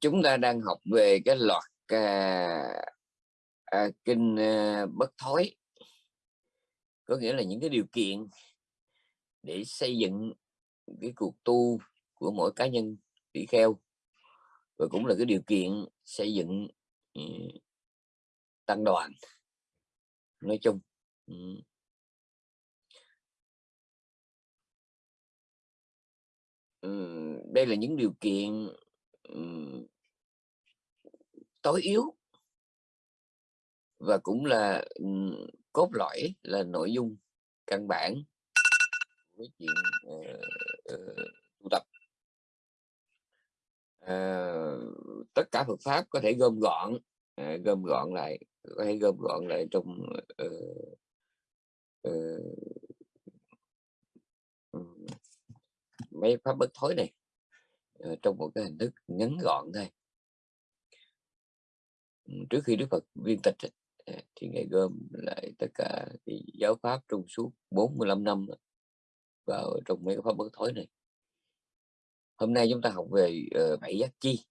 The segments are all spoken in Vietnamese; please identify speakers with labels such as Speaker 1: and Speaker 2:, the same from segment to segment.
Speaker 1: chúng ta đang học về cái loạt à, à, kinh à, bất thối. Có nghĩa là những cái điều kiện để xây dựng cái cuộc tu của mỗi cá nhân tỷ kheo và cũng là cái điều kiện xây dựng ừ, tăng đoàn nói chung. Ừ. Ừ, đây là những điều kiện tối yếu. Và cũng là um, cốt lõi là nội dung căn bản với chuyện uh, uh, tu tập. Uh, tất cả Phật pháp có thể gom gọn uh, gom gọn lại có thể gom gọn lại trong uh, uh, mấy pháp bất thối này. Ờ, trong một cái hình thức ngắn gọn thôi. Ừ, trước khi Đức Phật viên tịch à, thì ngài gom lại tất cả thì giáo pháp trong suốt 45 năm vào trong mấy cái pháp bất thối này. Hôm nay chúng ta học về uh, bảy giác chi.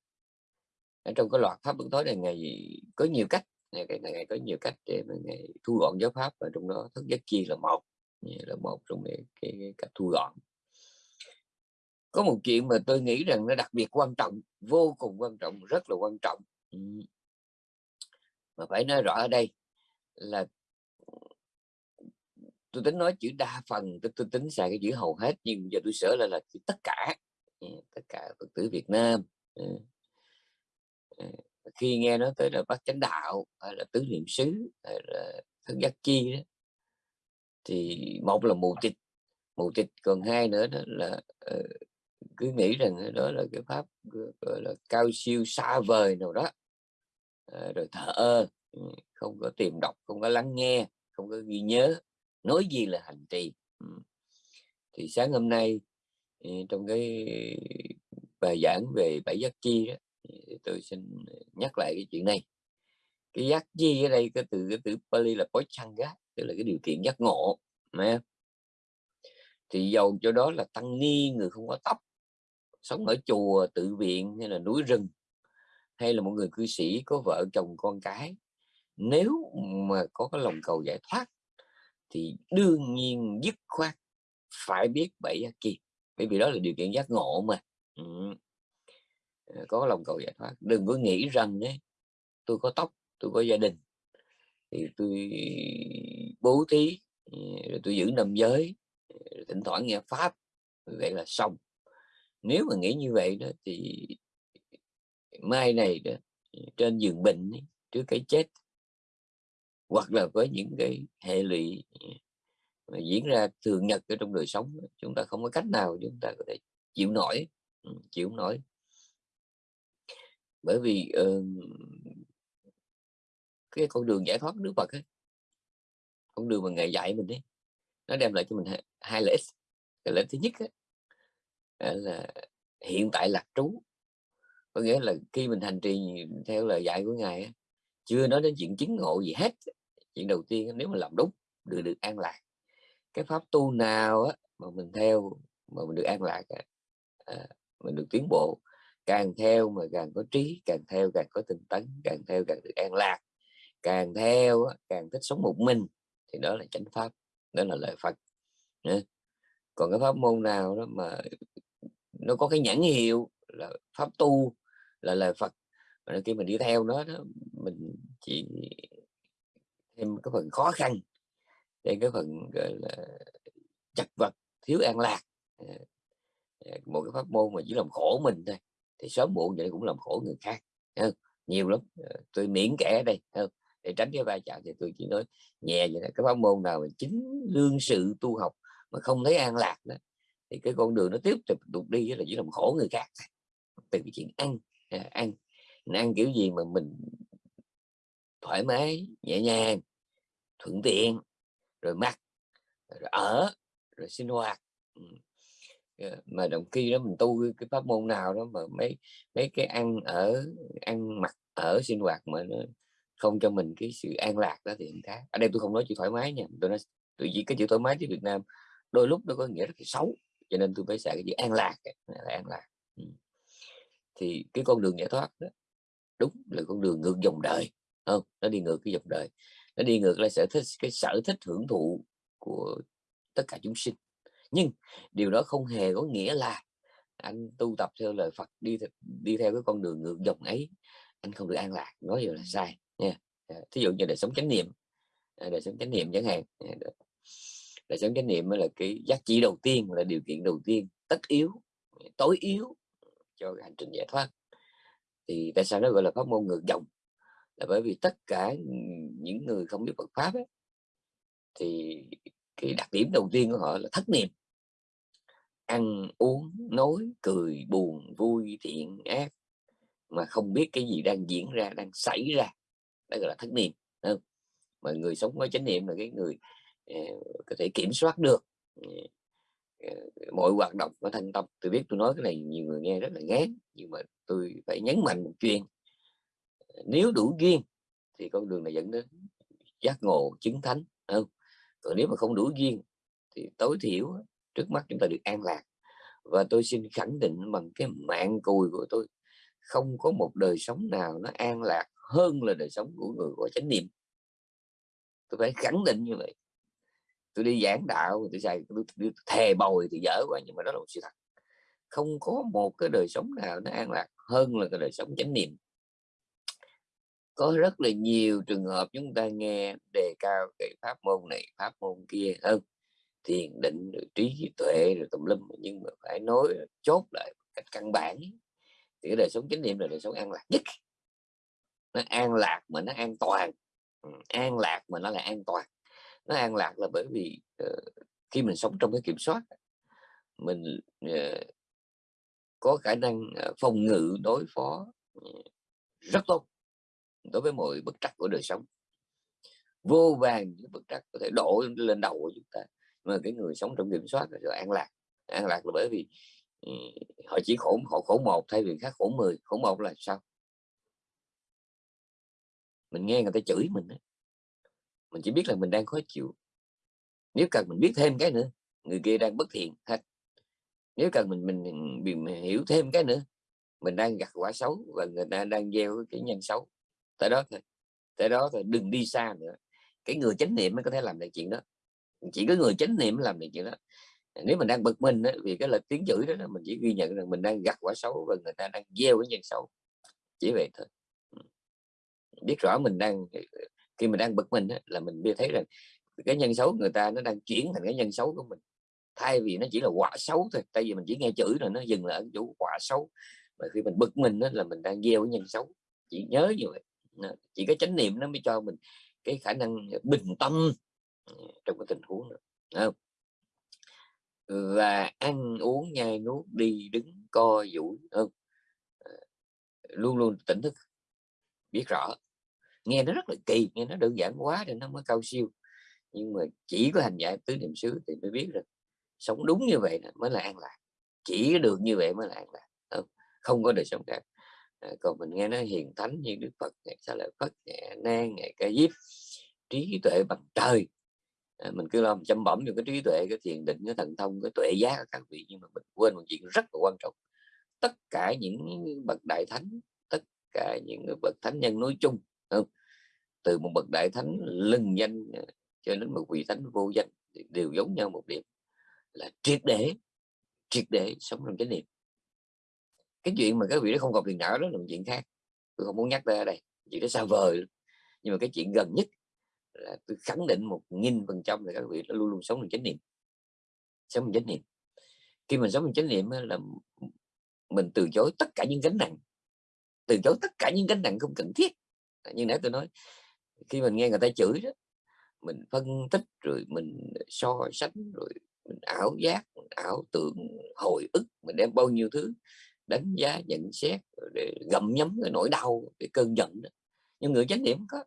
Speaker 1: Ở trong cái loạt pháp bất thối này ngày có nhiều cách ngày ngày, ngày có nhiều cách để mà ngày thu gọn giáo pháp và trong đó thức giác chi là một là một trong cái, cái, cái cách thu gọn có một chuyện mà tôi nghĩ rằng nó đặc biệt quan trọng vô cùng quan trọng rất là quan trọng. Ừ. Mà phải nói rõ ở đây là tôi tính nói chữ đa phần tôi, tôi tính xài cái chữ hầu hết nhưng giờ tôi sửa lại là chữ tất cả. Ừ, tất cả phật tử Việt Nam. Ừ. Khi nghe nói tới là bác chánh đạo hay là tứ niệm xứ hay là thân giác chi đó thì một là mù tịch mù tịch còn hai nữa đó là uh, cứ nghĩ rằng đó là cái pháp gọi là cao siêu xa vời nào đó. À, rồi thở ơ ừ, không có tìm đọc không có lắng nghe không có ghi nhớ nói gì là hành trì ừ. thì sáng hôm nay ừ, trong cái bài giảng về bảy giác chi đó, tôi xin nhắc lại cái chuyện này. Cái giác chi ở đây cái từ cái từ Pali là pochanga tức là cái điều kiện giác ngộ mà thì dầu cho đó là tăng ni người không có tóc sống ở chùa, tự viện hay là núi rừng, hay là một người cư sĩ có vợ chồng con cái, nếu mà có cái lòng cầu giải thoát thì đương nhiên dứt khoát phải biết bảy giác kia bởi vì đó là điều kiện giác ngộ mà. Ừ. Có lòng cầu giải thoát. Đừng có nghĩ rằng đấy tôi có tóc, tôi có gia đình, thì tôi bố thí ừ, rồi tôi giữ năm giới ừ, rồi thỉnh thoảng nghe pháp, vậy là xong nếu mà nghĩ như vậy đó thì mai này đó, trên giường bệnh trước cái chết hoặc là với những cái hệ lụy ừ, mà diễn ra thường nhật ở trong đời sống chúng ta không có cách nào chúng ta có thể chịu nổi ừ, chịu nổi. Bởi vì uh, cái con đường giải thoát nước Phật ấy, con đường mà ngày dạy mình đấy nó đem lại cho mình hai, hai lợi ích. Cái lợi ích thứ nhất ấy, Ờ, là hiện tại lạc trú. Có nghĩa là khi mình hành trì theo lời dạy của ngài chưa nói đến chuyện chứng ngộ gì hết. Chuyện đầu tiên nếu mà làm đúng được được an lạc. Cái pháp tu nào á, mà mình theo mà mình được an lạc à, mình được tiến bộ càng theo mà càng có trí càng theo càng có tinh tấn càng theo càng được an lạc càng theo càng thích sống một mình thì đó là chánh pháp đó là lời Phật. Còn cái pháp môn nào đó mà nó có cái nhãn hiệu là pháp tu là lời Phật mà khi mình đi theo nó đó, mình chỉ thêm cái phần khó khăn thêm cái phần gọi là chặt vật thiếu an lạc ờ, ờ, một cái pháp môn mà chỉ làm khổ mình thôi thì sớm muộn vậy cũng làm khổ người khác không? nhiều lắm ờ, tôi miễn kẻ đây không? để tránh cái vai chạm thì tôi chỉ nói nhẹ vậy đó cái pháp môn nào mà chính lương sự tu học mà không thấy an lạc đó thì cái con đường nó tiếp tục tục đi là chỉ làm khổ người khác. Từ cái chuyện ăn à, ăn. Mình ăn kiểu gì mà mình thoải mái nhẹ nhàng thuận tiện rồi mặc rồi ở rồi sinh hoạt. Ừ. Ờ, mà đồng khi đó mình tu cái pháp môn nào đó mà mấy mấy cái ăn ở ăn mặc ở sinh hoạt mà nó không cho mình cái sự an lạc đó thì khác. Ở đây tôi không nói chữ thoải mái nha tôi nói tôi chỉ cái chữ thoải mái ở Việt Nam đôi lúc nó có nghĩa rất là xấu cho nên tôi mới xài cái chữ an lạc là an lạc thì cái con đường giải thoát đó, đúng là con đường ngược dòng đời không? Nó đi ngược cái dòng đời. Nó đi ngược lại sở thích, cái sở thích hưởng thụ của tất cả chúng sinh. Nhưng điều đó không hề có nghĩa là anh tu tập theo lời Phật, đi đi theo cái con đường ngược dòng ấy, anh không được an lạc. Nói điều là sai nha. Thí dụ như đời sống chánh niệm à, đời sống chánh niệm chẳng hạn à, đời sống chánh niệm là cái giá trị đầu tiên là điều kiện đầu tiên tất yếu tối yếu cho hành trình giải thoát. Thì tại sao nó gọi là pháp môn ngược dòng? Là bởi vì tất cả những người không biết Phật pháp ấy, thì cái đặc điểm đầu tiên của họ là thất niệm. Ăn uống nói cười buồn vui thiện ác mà không biết cái gì đang diễn ra đang xảy ra. Đó gọi là thất niệm không? mà người sống với chánh niệm là cái người Ờ, có thể kiểm soát được. Ờ, ờ, mọi hoạt động của thanh tâm tôi biết tôi nói cái này nhiều người nghe rất là ngán, nhưng mà tôi phải nhấn mạnh một chuyện. Nếu đủ duyên thì con đường này dẫn đến giác ngộ chứng thánh không? Còn nếu mà không đủ duyên thì tối thiểu trước mắt chúng ta được an lạc. Và tôi xin khẳng định bằng cái mạng cùi của tôi, không có một đời sống nào nó an lạc hơn là đời sống của người có chánh niệm. Tôi phải khẳng định như vậy tôi đi giảng đạo tôi xài tôi, tôi, thề bồi thì dở quá nhưng mà đó là một sự thật. Không có một cái đời sống nào nó an lạc hơn là cái đời sống chánh niệm. Có rất là nhiều trường hợp chúng ta nghe đề cao cái pháp môn này pháp môn kia hơn thiền định rồi trí tuệ rồi tùm lum nhưng mà phải nói chốt lại cách căn bản thì cái đời sống chánh niệm là đời sống an lạc nhất. Nó an lạc mà nó an toàn. Ừ, an lạc mà nó là an toàn nó an lạc là bởi vì uh, khi mình sống trong cái kiểm soát mình uh, có khả năng uh, phòng ngự đối phó uh, rất tốt đối với mọi bất trắc của đời sống. Vô vàng những bất trắc có thể đổ lên đầu của chúng ta mà cái người sống trong kiểm soát là an lạc. An lạc là bởi vì uh, họ chỉ khổ họ khổ một thay vì khác khổ 10 khổ một là sao? Mình nghe người ta chửi mình ấy mình chỉ biết là mình đang khó chịu. Nếu cần mình biết thêm cái nữa người kia đang bất thiện hết. Nếu cần mình mình, mình, mình hiểu thêm cái nữa mình đang gặt quả xấu và người ta đang gieo cái nhân xấu Tại đó thôi. Tại đó thôi đừng đi xa nữa. Cái người chánh niệm mới có thể làm được chuyện đó. Chỉ có người chánh niệm làm được chuyện đó. Nếu mình đang bực mình đó, vì cái lời tiếng chửi đó mình chỉ ghi nhận rằng mình đang gặt quả xấu và người ta đang gieo cái nhân xấu. Chỉ vậy thôi. Biết rõ mình đang khi mình đang bực mình á, là mình biết thấy rằng cái nhân xấu người ta nó đang chuyển thành cái nhân xấu của mình. Thay vì nó chỉ là quả xấu thôi tại vì mình chỉ nghe chữ rồi nó dừng lại ở chỗ quả xấu. Và khi mình bực mình đó, là mình đang gieo cái nhân xấu. Chỉ nhớ như vậy. Chỉ cái chánh niệm nó mới cho mình cái khả năng bình tâm ừ, trong cái tình huống đó. Không? và ăn uống nhai nuốt đi đứng co duỗi không? Ờ, luôn luôn tỉnh thức biết rõ nghe nó rất là kỳ nghe nó đơn giản quá thì nó mới cao siêu. Nhưng mà chỉ có hành giả tứ niệm xứ thì mới biết được. Sống đúng như vậy mới là an lạc. Chỉ được như vậy mới là an lạc. Không, không có đời sống khác. À, còn mình nghe nó hiền thánh như đức phật ngày sa lợi phất nhẹ nan ngày ca diếp trí tuệ bằng trời. À, mình cứ làm chăm bẩm cho cái trí tuệ cái thiền định cái thần thông cái tuệ giác các vị nhưng mà mình quên một chuyện rất là quan trọng. Tất cả những bậc đại thánh tất cả những bậc thánh nhân nói chung không từ một bậc đại thánh lừng danh ờ, cho đến một vị thánh vô danh đều giống nhau một điểm, là triệt để triệt để sống trong chánh niệm. Cái chuyện mà các vị đó không còn phiền não đó là một chuyện khác. Tôi không muốn nhắc ra đây, chuyện đó xa vời nhưng mà cái chuyện gần nhất là tôi khẳng định một nghìn phần trăm là các vị đó luôn luôn sống trong chánh niệm. Sống trong chánh niệm. Khi mình sống trong chánh niệm là mình từ chối tất cả những gánh nặng. Từ chối tất cả những gánh nặng không cần thiết như nãy tôi nói khi mình nghe người ta chửi đó mình phân tích rồi mình so sánh rồi mình ảo giác mình ảo tưởng hồi ức mình đem bao nhiêu thứ đánh giá nhận xét để gặm nhấm cái nỗi đau cái cơn giận đó. Nhưng người chánh niệm có.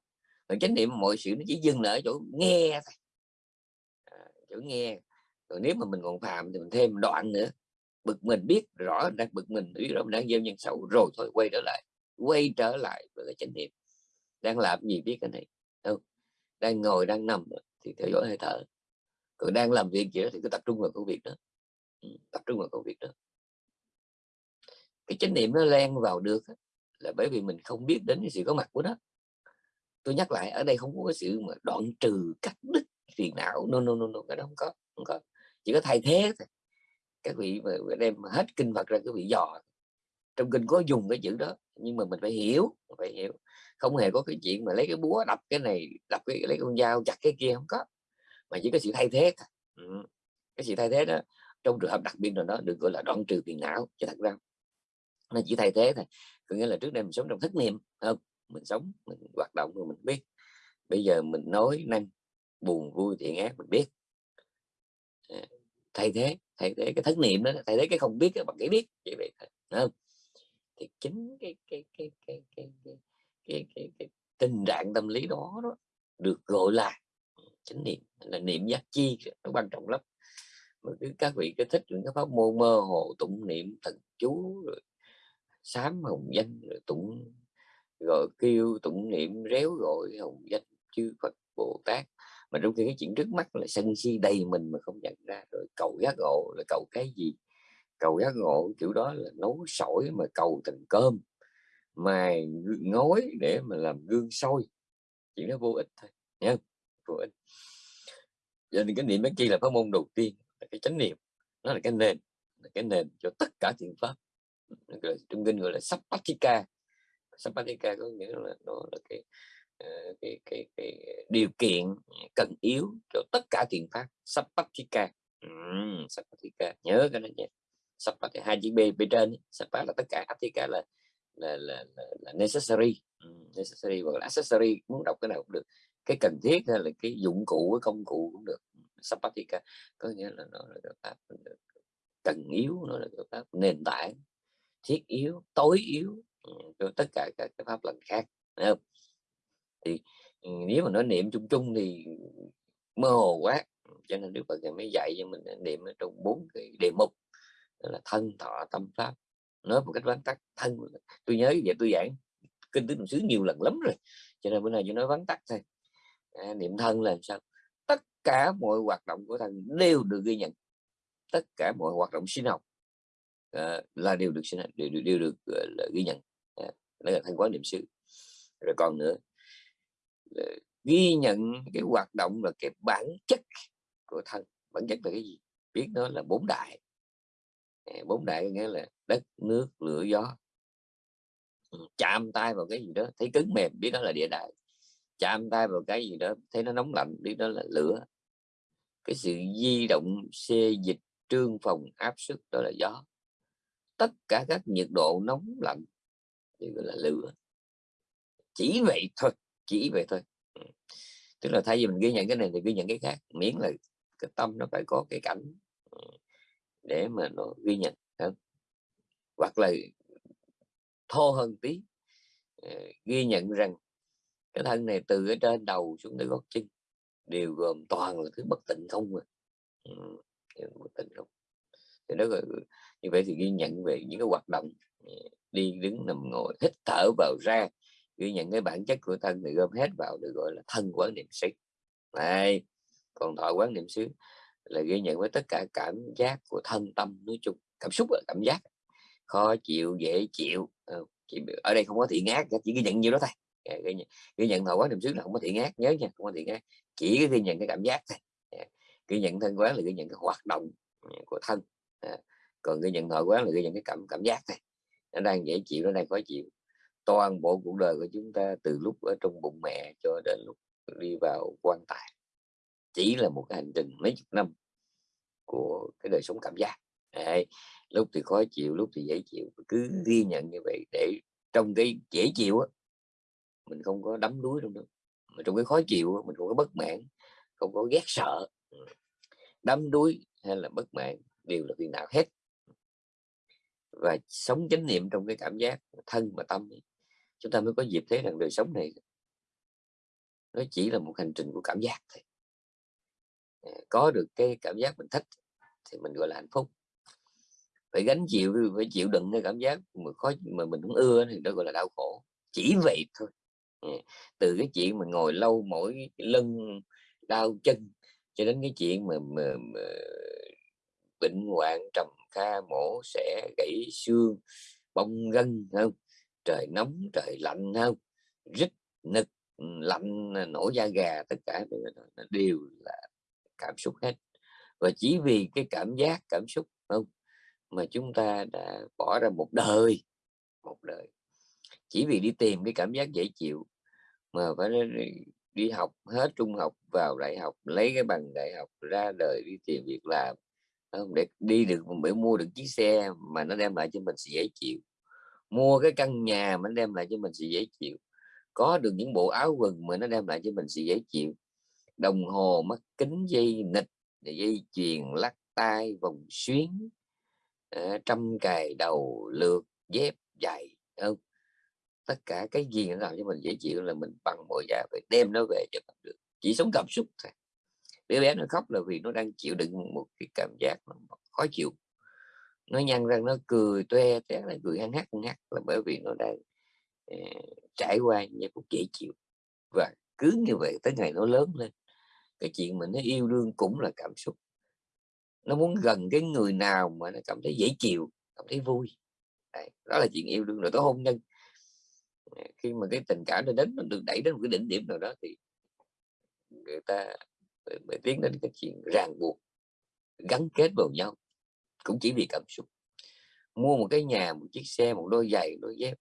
Speaker 1: Người chánh niệm mọi sự nó chỉ dừng lại ở chỗ nghe thôi. À, chỗ nghe. Rồi nếu mà mình còn phàm thì mình thêm đoạn nữa. Bực mình biết rõ đang bực mình biết rõ mình đang gieo nhân xấu rồi thôi quay trở lại. Quay trở lại với cái chánh niệm đang làm gì biết cái này? Đâu, đang ngồi, đang nằm thì theo dõi hơi thở. Còn đang làm việc gì đó thì cứ tập trung vào công việc đó. Ừ, tập trung vào công việc đó. Cái chánh niệm nó len vào được là bởi vì mình không biết đến cái sự có mặt của nó. Tôi nhắc lại, ở đây không có cái sự mà đoạn trừ cắt đứt phiền não. No no no no, cái đó không có không có. Chỉ có thay thế thôi. Các vị mà đem hết kinh Phật ra các vị dò. Trong kinh có dùng cái chữ đó, nhưng mà mình phải hiểu phải hiểu không hề có cái chuyện mà lấy cái búa đập cái này, đập cái, lấy con dao chặt cái kia, không có. Mà chỉ có sự thay thế thôi. Ừ. cái sự thay thế đó, trong trường hợp đặc biệt nào đó được gọi là đoạn trừ phiền não cho thật ra nó chỉ thay thế thôi. Có nghĩa là trước đây mình sống trong thất niệm không? Mình sống, mình hoạt động rồi mình biết. Bây giờ mình nói năng, buồn, vui, thiện ác, mình biết. À, thay thế thay thế cái thất niệm đó, thay thế cái không biết bằng cái biết, vậy vậy thôi không? Thì chính cái cái cái cái cái cái cái, cái, cái tình trạng tâm lý đó, đó được gọi là chánh niệm là niệm giác chi nó quan trọng lắm. Mà cứ các vị cứ thích những cái pháp môn mơ hồ tụng niệm thần chú rồi sám hồng danh rồi tụng gọi kêu tụng niệm réo gọi hồng danh chư Phật Bồ Tát. Mà trong khi cái chuyện trước mắt là sân si đầy mình mà không nhận ra rồi cầu giác ngộ là cầu cái gì? Cầu giác ngộ kiểu đó là nấu sỏi mà cầu thành cơm mài ngói để mà làm gương soi. Chuyện đó vô ích thôi nhá, vô ích. Giờ thì cái niệm bát chi là pháp môn đầu tiên là cái chánh niệm. Nó là cái nền là cái nền cho tất cả thiện pháp. Trong kinh gọi là sapatika sapatika có nghĩa là nó là cái cái, cái, cái, cái điều kiện cần yếu cho tất cả thiện pháp. Sapatika ừ, sapatika nhớ cái này nhé sapatika hai chữ b bên trên sapat là tất cả atika là là, là, là, là necessary. Ừ, necessary hoặc là accessory muốn đọc cái nào cũng được. Cái cần thiết hay là cái dụng cụ cái công cụ cũng được. Ừ, Sapatika có nghĩa là nó là cái pháp cần yếu nó là cái pháp nền tảng thiết yếu tối yếu. Ừ, cho tất cả các cái pháp lần khác không? thì nếu mà nói niệm chung chung thì mơ hồ quá. Cho nên Đức Phật mới dạy cho mình niệm ở trong bốn cái đề mục. Là thân thọ tâm pháp nói một cách vắn tắt thân tôi nhớ vậy tôi giảng kinh tứ niệm xứ nhiều lần lắm rồi cho nên bữa nay chỉ nói vắn tắt thôi. À, niệm thân là sao? Tất cả mọi hoạt động của thân đều được ghi nhận. Tất cả mọi hoạt động sinh học à, là đều được sinh đều, đều, đều được uh, là ghi nhận. Uh, đó là thân quán niệm xứ. Rồi còn nữa là ghi nhận cái hoạt động là cái bản chất của thân. Bản chất là cái gì? Biết nó là bốn đại. Ờ, bốn đại nghĩa là đất, nước, lửa, gió. Ừ, chạm tay vào cái gì đó, thấy cứng mềm, biết đó là địa đại. Chạm tay vào cái gì đó, thấy nó nóng lạnh, biết đó là lửa. Cái sự di động, xê dịch, trương phòng, áp suất, đó là gió. Tất cả các nhiệt độ nóng lạnh thì gọi là lửa. Chỉ vậy thôi, chỉ vậy thôi. Ừ, tức là thay vì mình ghi nhận cái này thì ghi nhận cái khác, miễn là cái tâm nó phải có cái cảnh. Ừ để mà nó ghi nhận hơn. Hoặc là thô hơn tí ờ, ghi nhận rằng cái thân này từ ở trên đầu xuống tới gót chân đều gồm toàn là thứ bất tịnh không mà ừ, bất tịnh không. Thì đó là như vậy thì ghi nhận về những cái hoạt động ờ, đi đứng nằm ngồi hít thở vào ra ghi nhận cái bản chất của thân thì gom hết vào được gọi là thân quán niệm xứ. Này còn thọ quán niệm xứ là ghi nhận với tất cả cảm giác của thân tâm nói chung cảm xúc là cảm giác. Khó chịu dễ chịu ờ, ở đây không có thiện ác chỉ ghi nhận nhiêu đó thôi. Dạ, ghi nhận, ghi nhận thọ quán niệm xứ là không có thiện ác nhớ nha không có thiện ác chỉ ghi nhận cái cảm giác thôi. Dạ, ghi nhận thân quán là ghi nhận cái hoạt động ừ, của thân. Dạ, còn ghi nhận thọ quán là ghi nhận cái cảm cảm giác thôi. Nó đang dễ chịu nó đang khó chịu. Toàn bộ cuộc đời của chúng ta từ lúc ở trong bụng mẹ cho đến lúc đi vào quan tài chỉ là một cái hành trình mấy chục năm của cái đời sống cảm giác. Đấy, lúc thì khó chịu lúc thì dễ chịu cứ ghi nhận như vậy để trong cái dễ chịu á mình không có đắm đuối trong đó. Mà trong cái khó chịu mình không có bất mãn không có ghét sợ. Đắm đuối hay là bất mãn đều là phiền não hết. Và sống chánh niệm trong cái cảm giác thân và tâm chúng ta mới có dịp thấy rằng đời sống này nó chỉ là một hành trình của cảm giác thôi có được cái cảm giác mình thích thì mình gọi là hạnh phúc. Phải gánh chịu phải chịu đựng cái cảm giác mà khó mà mình không ưa thì đó gọi là đau khổ. Chỉ vậy thôi. Ừ. Từ cái chuyện mình ngồi lâu mỗi lưng đau chân cho đến cái chuyện mà, mà, mà bệnh hoạn trầm kha mổ sẽ gãy xương bong gân không trời nóng trời lạnh không rít nực lạnh nổi da gà tất cả đều là cảm xúc hết. Và chỉ vì cái cảm giác, cảm xúc, không, mà chúng ta đã bỏ ra một đời một đời. Chỉ vì đi tìm cái cảm giác dễ chịu mà phải đi học hết trung học, vào đại học, lấy cái bằng đại học ra đời đi tìm việc làm không? Để đi được, để mua được chiếc xe mà nó đem lại cho mình sự dễ chịu. Mua cái căn nhà mà nó đem lại cho mình sự dễ chịu. Có được những bộ áo quần mà nó đem lại cho mình sự dễ chịu đồng hồ mắt kính dây nịch dây chuyền lắc tay vòng xuyến à, trăm cài đầu lượt dép giày không? Tất cả cái gì nó làm cho mình dễ chịu là mình bằng mọi giá phải đem nó về cho bằng được chỉ sống cảm xúc thôi. Đứa bé nó khóc là vì nó đang chịu đựng một cái cảm giác khó chịu. Nó nhăn răng nó cười toe té là cười hăng hắc hắc là bởi vì nó đang uh, trải qua những cũng dễ chịu. Và cứ như vậy tới ngày nó lớn lên cái chuyện mình nó yêu đương cũng là cảm xúc. Nó muốn gần cái người nào mà nó cảm thấy dễ chịu cảm thấy vui. Đấy, đó là chuyện yêu đương rồi tới hôn nhân. Khi mà cái tình cảm nó đến nó được đẩy đến một cái đỉnh điểm nào đó thì người ta mới tiến đến cái chuyện ràng buộc gắn kết vào nhau cũng chỉ vì cảm xúc. Mua một cái nhà một chiếc xe một đôi giày đôi dép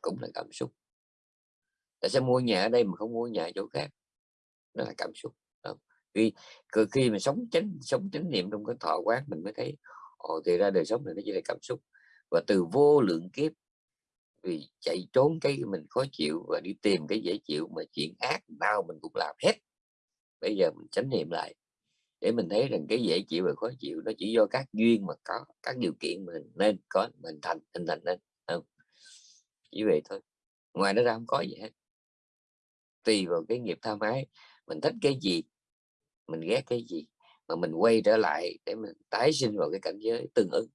Speaker 1: cũng là cảm xúc. Tại sao mua nhà ở đây mà không mua nhà ở chỗ khác? Đó là cảm xúc khi khi mà sống chánh sống chánh niệm trong cái thọ quán mình mới thấy, ồ, thì ra đời sống này nó chỉ là cảm xúc. Và từ vô lượng kiếp, vì chạy trốn cái mình khó chịu và đi tìm cái dễ chịu mà chuyện ác nào mình cũng làm hết. Bây giờ mình chánh niệm lại, để mình thấy rằng cái dễ chịu và khó chịu nó chỉ do các duyên mà có, các điều kiện mình nên có, mình thành, hình thành nên không? Chỉ vậy thôi, ngoài nó ra không có gì hết. Tùy vào cái nghiệp tham ái mình thích cái gì mình ghét cái gì mà mình quay trở lại để mình tái sinh vào cái cảnh giới tương ứng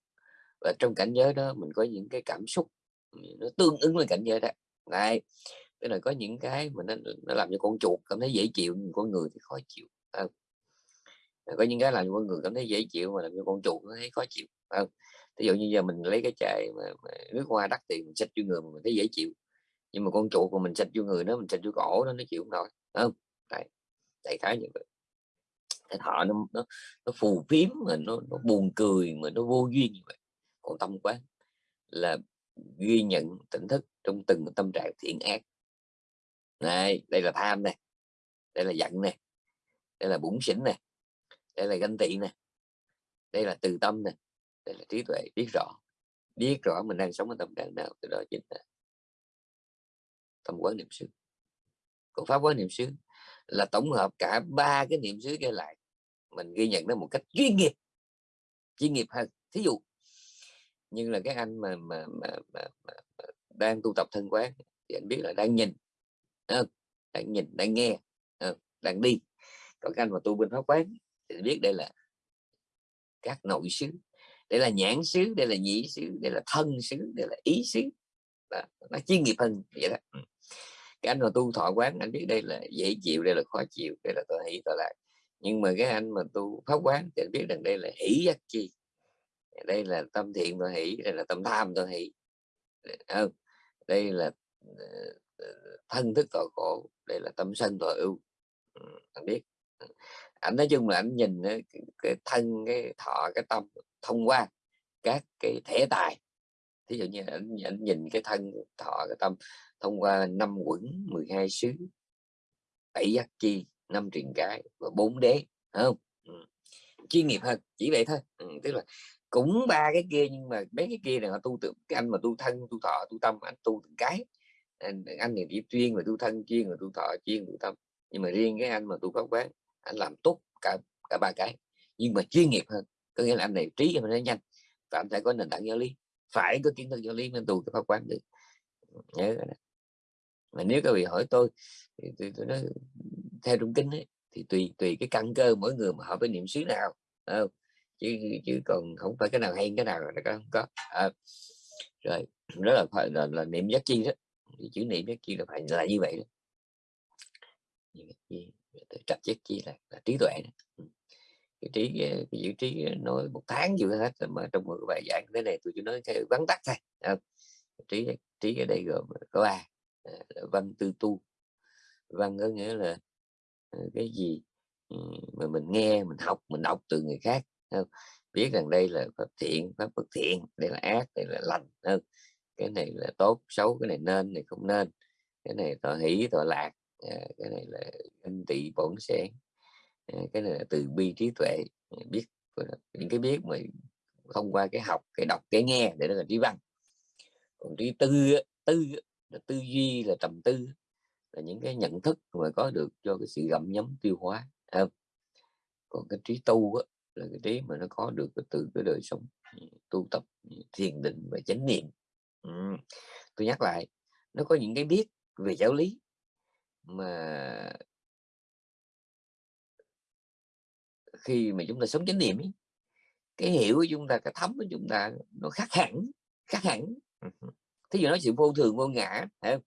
Speaker 1: và trong cảnh giới đó mình có những cái cảm xúc ừ, nó tương ứng với cảnh giới đó này cái này có những cái mà nó, nó làm cho con chuột cảm thấy dễ chịu nhưng con người thì khó chịu không? có những cái làm cho con người cảm thấy dễ chịu mà làm cho con chuột nó thấy khó chịu không? ví dụ như giờ mình lấy cái chai mà, mà nước hoa đắt tiền mình xịt vô người mình thấy dễ chịu nhưng mà con chuột của mình xịt vô người nó mình xịt vô cổ nó nó chịu không nổi không Đấy. đại khái như vậy cái thọ nó nó, nó phù phiếm mà nó, nó buồn cười mà nó vô duyên như vậy. Còn tâm quán là ghi nhận tỉnh thức trong từng tâm trạng thiện ác. Này đây là tham này đây là giận này đây là bụng xỉn này đây là ganh tị này đây là từ tâm này đây là trí tuệ biết rõ biết rõ mình đang sống ở tâm trạng nào từ đó chính là tâm quán niệm xứ. Còn pháp quán niệm xứ là tổng hợp cả ba cái niệm xứ kia lại mình ghi nhận nó một cách chuyên nghiệp chuyên nghiệp hơn. Thí dụ nhưng là cái anh mà mà, mà, mà, mà, mà đang tu tập thân quán thì anh biết là đang nhìn đang nhìn đang nghe đang đi. Còn cái anh mà tu bên pháp quán thì biết đây là các nội xứ đây là nhãn xứ đây là nhĩ xứ đây là thân xứ đây là ý xứ. Đó, nó chuyên nghiệp hơn vậy đó. Cái anh mà tu thọ quán anh biết đây là dễ chịu đây là khó chịu đây là tôi hỷ tôi lạc nhưng mà cái anh mà tu pháp quán thì anh biết rằng đây là hỷ giác chi. Đây là tâm thiện tôi hỷ đây là tâm tham tôi hỷ. Không đây là ờ, ờ, thân thức tội khổ đây là tâm sân tội ưu. Ừ, anh biết. Ừ. Anh nói chung là anh nhìn cái thân cái thọ cái tâm thông qua các cái thể tài. Thí dụ như anh, anh nhìn cái thân thọ cái tâm thông qua năm quẩn 12 xứ bảy giác chi năm truyền cái và bốn đế không? Ừ. chuyên nghiệp hơn chỉ vậy thôi. Ừ, tức là cũng ba cái kia nhưng mà mấy cái kia là họ tu tự cái anh mà tu thân tu thọ tu tâm anh tu từng cái. Anh, anh thì chỉ chuyên về tu thân chuyên về tu thọ chuyên tu tâm. Nhưng mà riêng cái anh mà tu pháp quán anh làm tốt cả cả ba cái nhưng mà chuyên nghiệp hơn. Có nghĩa là anh này trí anh nó nhanh và anh phải có nền tảng giáo lý. Phải có kiến thức giáo lý nên tu cái pháp quán được. Nhớ cái đó. mà nếu các vị hỏi tôi thì tôi, tôi nói theo trung kinh ấy, thì tùy tùy cái căn cơ mỗi người mà họ với niệm xứ nào không? chứ chứ còn không phải cái nào hay cái nào là không có. À, rồi rất là phải là, là niệm giác chi đó. Thì chữ niệm giác chi là phải là như vậy đó. Trạch giác chi là, là trí tuệ đó. Ừ. Cái trí cái, chữ trí nói một tháng chưa hết mà trong một bài giảng thế này tôi chỉ nói theo vắn tắt thôi à, trí trí ở đây gồm có ba à, văn tư tu. Văn có nghĩa là Ờ, cái gì ừ, mà mình nghe, mình học, mình đọc từ người khác không? biết rằng đây là pháp thiện, pháp bất thiện, đây là ác, đây là lành không? cái này là tốt, xấu, cái này nên này không nên cái này tội hỷ tội lạc ờ, cái này là anh tị, bổn sẽ ờ, cái này là từ bi trí tuệ biết những cái biết mà thông qua cái học, cái đọc, cái nghe, để đó là trí văn còn trí tư tư là tư duy là trầm tư là những cái nhận thức mà có được cho cái sự gặm nhấm tiêu hóa không? còn cái trí tu á, là cái trí mà nó có được từ cái đời sống tu tập thiền định và chánh niệm ừ. tôi nhắc lại nó có những cái biết về giáo lý mà khi mà chúng ta sống chánh niệm ấy, cái hiểu của chúng ta cái thấm của chúng ta nó khác hẳn khác hẳn thí dụ nói sự vô thường vô ngã không?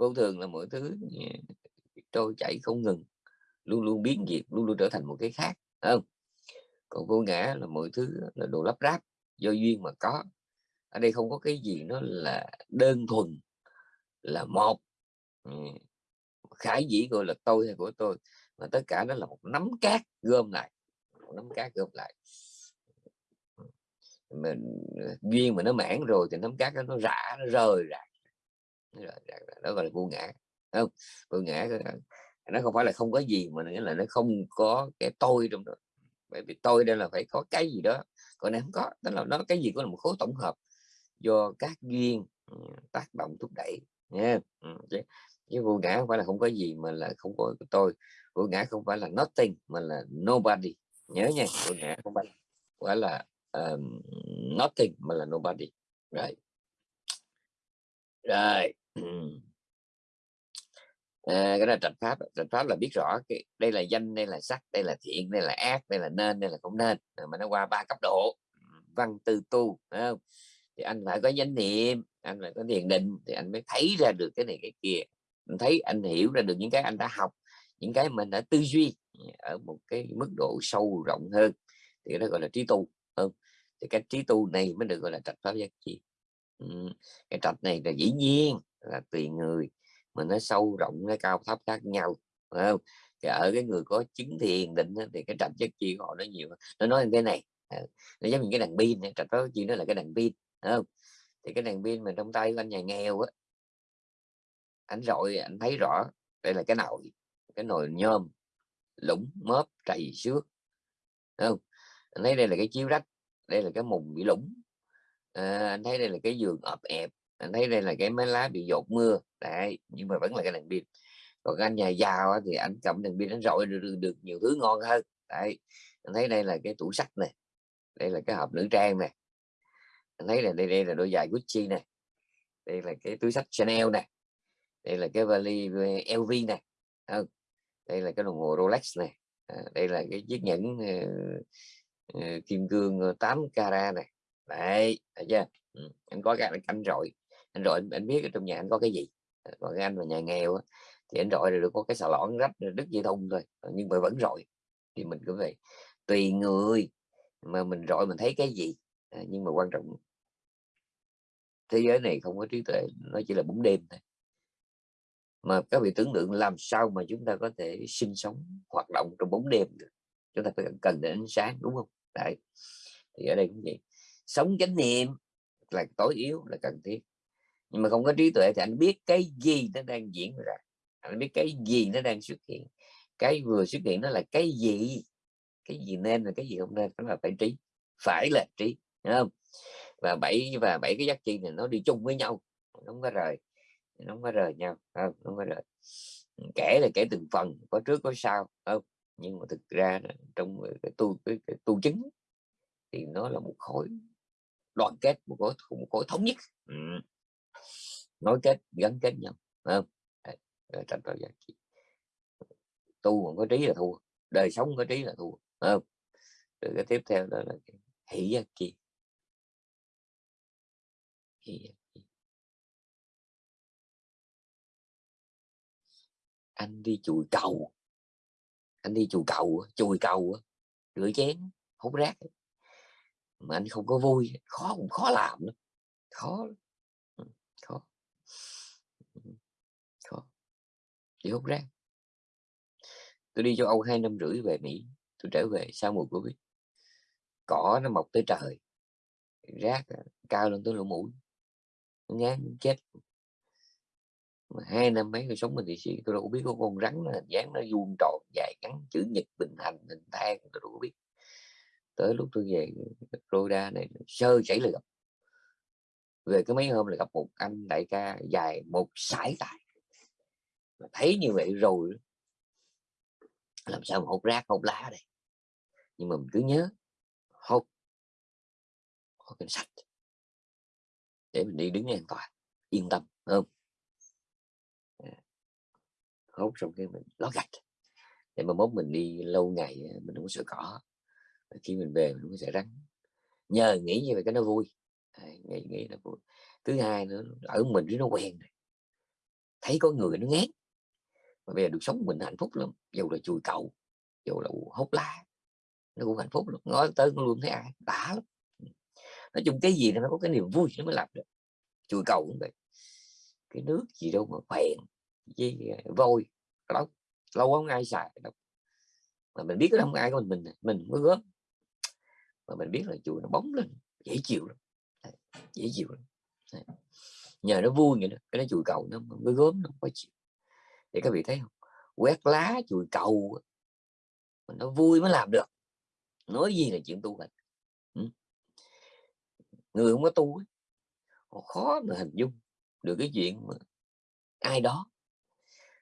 Speaker 1: Vô thường là mọi thứ trôi chảy không ngừng luôn luôn biến diệt luôn luôn trở thành một cái khác không? Còn vô ngã là mọi thứ là đồ lắp ráp do duyên mà có. Ở đây không có cái gì nó là đơn thuần là một. Khải dĩ gọi là tôi hay của tôi mà tất cả nó là một nắm cát gom lại một nắm cát gom lại. Mình ờ, duyên mà nó mãn rồi thì nắm cát đó, nó rã nó rời rạc đó gọi là vô ngã. Không? Vô ngã nó không phải là không có gì mà nghĩa là nó không có cái tôi trong đó. Bởi vì tôi đây là phải có cái gì đó còn này không có tức là nó cái gì cũng là một khối tổng hợp do các duyên ừ, tác động thúc đẩy nha ừ, chứ vô ngã không phải là không có gì mà là không có tôi. Vô ngã không phải là nothing mà là nobody. Nhớ nha vô ngã không phải, phải là um, nothing mà là nobody. Right rồi à, cái là trạch pháp trạch pháp là biết rõ cái đây là danh đây là sắc đây là thiện đây là ác đây là nên đây là không nên mà nó qua ba cấp độ. Văn tư tu không? thì anh phải có danh niệm anh phải có thiền định thì anh mới thấy ra được cái này cái kia. Anh thấy anh hiểu ra được những cái anh đã học những cái mình đã tư duy ở một cái mức độ sâu rộng hơn. Thì đó gọi là trí tu không? Thì cái trí tu này mới được gọi là trạch pháp giác chi. Cái trạch này là dĩ nhiên là tùy người mà nó sâu rộng nó cao thấp khác nhau phải không? Thì ở cái người có chứng thiền định thì cái trạch chất chi của họ nó nhiều nó nói như thế này ờ, nó giống như cái đàn pin trạch pháp chi nó là cái đàn pin không? Thì cái đàn pin mà trong tay của anh nhà nghèo á anh rồi anh thấy rõ đây là cái nồi cái nồi nhôm lũng mớp trầy xước không? Anh thấy đây là cái chiếu rách đây là cái mùng bị lũng à, ờ, anh thấy đây là cái giường ập ẹp anh thấy đây là cái máy lá bị dột mưa đấy nhưng mà vẫn là cái đèn pin. Còn anh nhà giàu thì anh cầm đèn pin anh rọi được, được, được nhiều thứ ngon hơn đấy. Anh thấy đây là cái tủ sắt này đây là cái hộp nữ trang này anh thấy là đây đây là đôi giày Gucci này đây là cái túi sách Chanel này đây là cái vali LV này à, đây là cái đồng hồ Rolex này à, đây là cái chiếc nhẫn uh, uh, kim cương ờ, 8 carat này đấy thấy chưa? Ừ. anh có cái anh rồi anh rồi anh, biết ở trong nhà anh có cái gì? Ờ, còn cái anh mà nhà nghèo á, thì anh rồi được có cái xà lõn rách đứt dây thun thôi ờ, nhưng mà vẫn rồi thì mình cứ vậy. Tùy người mà mình rồi mình thấy cái gì à, nhưng mà quan trọng thế giới này không có trí tuệ nó chỉ là bóng đêm thôi. Mà các vị tưởng tượng làm sao mà chúng ta có thể sinh sống hoạt động trong bóng đêm được? Chúng ta phải cần đến ánh sáng đúng không? Đấy thì ở đây cũng vậy. Sống chánh niệm là tối yếu là cần thiết nhưng mà không có trí tuệ thì anh biết cái gì nó đang diễn ra. Anh biết cái gì nó đang xuất hiện. Cái vừa xuất hiện nó là cái gì? Cái gì nên là cái gì không nên? Đó là phải trí. Phải là trí Đúng không? Và bảy và bảy cái giác chi này nó đi chung với nhau. Nó không có rời. Nó không có rời nhau không, không có rời. Kể là kể từng phần có trước có sau không? Nhưng mà thực ra trong cái tu cái, cái tu chứng thì nó là một khối đoàn kết một khối một khối thống nhất. Ừ nối kết, gắn kết nhau không? Giá trị. Tu mà có trí là thua, đời sống có trí là thua không? Rồi cái tiếp theo đó là cái hỷ giác chi anh đi chùi cầu. Anh đi chùi cầu chùi cầu rửa chén, hút rác. Mà anh không có vui, khó cũng khó làm lắm, khó khó khó đi hút rác. Tôi đi châu Âu hai năm rưỡi về Mỹ, tôi trở về sau mùa Covid. Cỏ nó mọc tới trời, rác à, cao lên tới lỗ mũi ngán chết. Mà hai năm mấy người sống mình thì sĩ, tôi đâu biết có con rắn nó dáng nó vuông tròn dài ngắn, chữ nhật bình hành, hình thang tôi đâu có biết. Tới lúc tôi về Florida này, sơ chảy là gặp. Về cái mấy hôm là gặp một anh đại ca dài một sải tài mà thấy như vậy rồi làm sao mà hút rác, hút lá đây? Nhưng mà mình cứ nhớ, hút hút cái sạch để mình đi đứng an toàn, yên tâm không? À, hút xong cái mình lót gạch. Để mà mốt mình đi lâu ngày mình không có sợ cỏ. Khi mình về mình không có sợ rắn. Nhờ nghĩ như vậy cái nó vui. À, nghĩ nghĩ nó vui. Thứ hai nữa, ở mình nó quen rồi. Thấy có người nó ngán mà bây giờ được sống mình hạnh phúc lắm, dù là chùi cậu, dù là hút lá, nó cũng hạnh phúc lắm, nói tới luôn thấy ai, đã lắm. Nói chung cái gì nó có cái niềm vui nó mới làm được. Chùi cầu cũng vậy. Cái nước gì đâu mà phèn, với ờ, vôi lâu lâu không ai xài đâu. Mà mình biết cái không ai của mình mình à, mình mới gớm. Mà mình biết là chùi nó bóng lên, dễ chịu lắm. Dễ chịu lắm. Nhờ nó vui vậy đó cái nó chùi cầu nó mới gớm, nó khó chịu để các vị thấy không? Quét lá, chùi cầu nó vui mới làm được. Nói gì là chuyện tu hành. Ừ. người không có tu khó mà hình dung được cái chuyện mà ai đó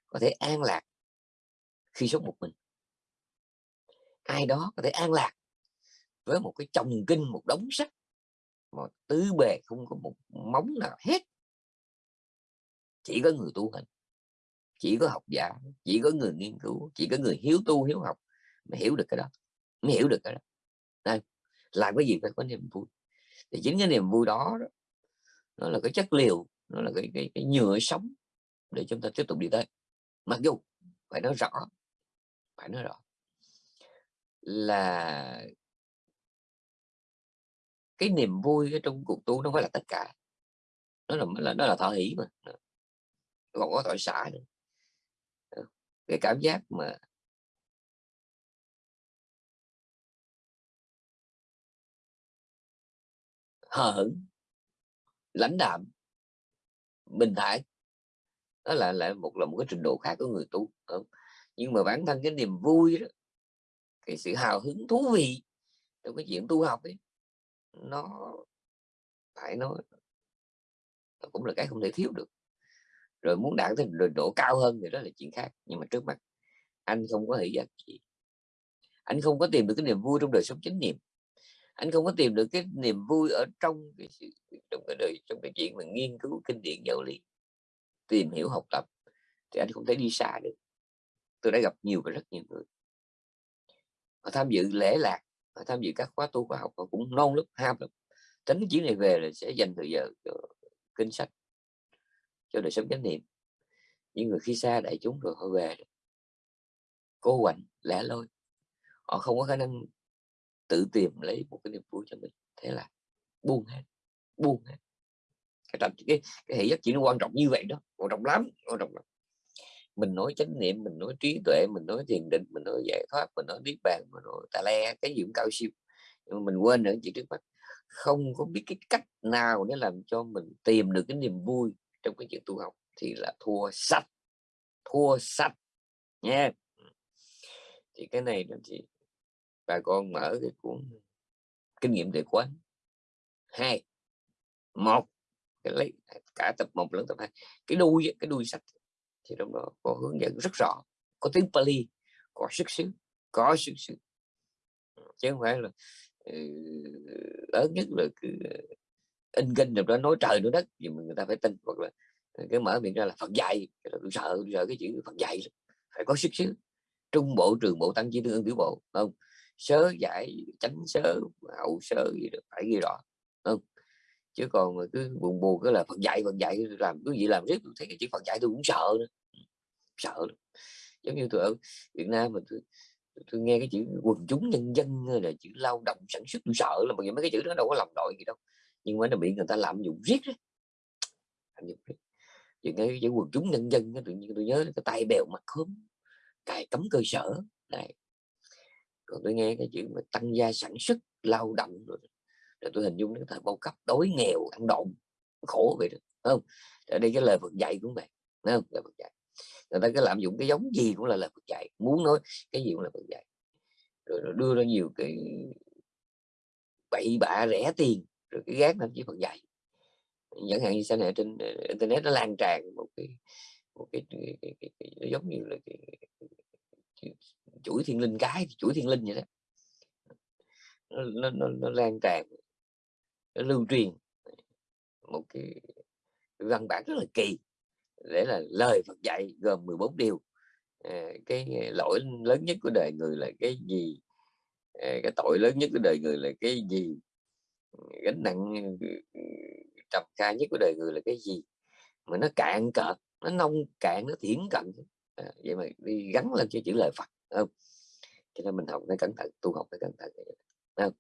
Speaker 1: có thể an lạc khi sống một mình. Ai đó có thể an lạc với một cái chồng kinh, một đống sách mà tứ bề không có một móng nào hết. Chỉ có người tu hành chỉ có học giả chỉ có người nghiên cứu chỉ có người hiếu tu hiếu học mới hiểu được cái đó mới hiểu được cái đó. Đây, làm cái gì phải có niềm vui. Thì chính cái niềm vui đó, đó nó là cái chất liệu nó là cái, cái, cái nhựa sống để chúng ta tiếp tục đi tới. Mặc dù phải nói rõ phải nói rõ là cái niềm vui trong cuộc tu nó phải là tất cả nó là nó là thọ hỷ mà. Còn có tội xả nữa cái cảm giác mà hờ hững lãnh đạm, bình thản đó là lại một, là một cái trình độ khác của người tu không? nhưng mà bản thân cái niềm vui đó, cái sự hào hứng thú vị trong cái chuyện tu học ấy, nó phải nói, nó cũng là cái không thể thiếu được rồi muốn đạt tới trình độ cao hơn thì đó là chuyện khác, nhưng mà trước mặt anh không có hỷ giác gì. Anh không có tìm được cái niềm vui trong đời sống chánh niệm. Anh không có tìm được cái niềm vui ở trong cái sự, trong cái đời, trong cái chuyện mà nghiên cứu, kinh điển, giáo lý, tìm hiểu, học tập, thì anh không thể đi xa được. Tôi đã gặp nhiều và rất nhiều người. Họ tham dự lễ lạc, họ tham dự các khóa tu khoa học, họ cũng non lắm ham lắm. Tính chuyến này về là sẽ dành thời giờ cho kinh sách cho đời sống chánh niệm. Những người khi xa đại chúng rồi họ về cô quạnh lẻ loi. Họ không có khả năng tự tìm lấy một cái niềm vui cho mình. Thế là buông hết buông hết. Cái cái, cái hệ giác chỉ nó quan trọng như vậy đó. Quan trọng lắm quan trọng lắm. Mình nói chánh niệm mình nói trí tuệ mình nói thiền định mình nói giải thoát mình nói niết bàn mình nói tà le cái gì cũng cao siêu. Nhưng mà mình quên nữa chuyện trước mắt. Không có biết cái cách nào để làm cho mình tìm được cái niềm vui trong cái chuyện tu học thì là thua sạch thua sạch nha thì cái này là chị bà con mở cái cuốn kinh nghiệm tuệ quán hai, một, cái lấy cả tập một lẫn tập hai. Cái đuôi cái đuôi sách thì trong đó có hướng dẫn rất rõ, có tiếng Pali, có sức xứ, có sức xứ. Chứ không phải là ừ, lớn nhất là cứ in kinh rồi đó nói trời nói đất thì người ta phải tin. Hoặc là ờ, cái mở miệng ra là Phật dạy. Tôi sợ tôi sợ cái chữ Phật dạy phải có sức xứ. Trung bộ trường bộ tăng chi tương ương tiểu bộ không? Sớ giải tránh sớ hậu sớ gì được phải ghi rõ không? Chứ còn mà cứ buồn buồn cái là Phật dạy Phật dạy làm cứ gì làm riết tôi thấy cái chữ Phật dạy tôi cũng sợ nữa. Ừ, sợ giống như tôi ở Việt Nam mà tôi, tôi nghe cái chữ quần chúng nhân dân là chữ lao động sản xuất tôi sợ là bởi vì mấy cái chữ đó đâu có lòng đội gì đâu nhưng mà nó bị người ta lạm dụng riết đấy lạm dụng riết. Chuyện cái với quần chúng nhân dân tự nhiên tôi nhớ cái tay bèo mặt khóm cài cấm cơ sở. Này còn tôi nghe cái chuyện mà tăng gia sản xuất lao động rồi, rồi tôi hình dung cái thời bao cấp đói nghèo ăn độn khổ vậy đó không? Ở đây cái lời Phật dạy cũng vậy không? Lời Phật dạy. Người ta cứ lạm dụng cái giống gì cũng là lời Phật dạy muốn nói cái gì cũng là Phật dạy. Rồi, rồi đưa ra nhiều cái bậy bạ rẻ tiền rồi cái gác thậm chí Phật dạy chẳng hạn như sau này trên ờ, internet nó lan tràn một cái một cái, cái, cái, cái, cái nó giống như là cái, cái, chuỗi thiên linh cái chuỗi thiên linh vậy đó. Nó, nó, nó, nó lan tràn nó lưu truyền một cái, cái văn bản rất là kỳ để là lời Phật dạy gồm 14 điều. À, cái lỗi lớn nhất của đời người là cái gì? À, cái tội lớn nhất của đời người là cái gì? Gánh nặng ừ, ừ, trầm kha nhất của đời người là cái gì? Mà nó cạn cợt nó nông cạn nó thiển cận. À, vậy mà đi gắn lên cho chữ lời Phật không? Cho nên mình học phải cẩn thận tu học phải cẩn thận không?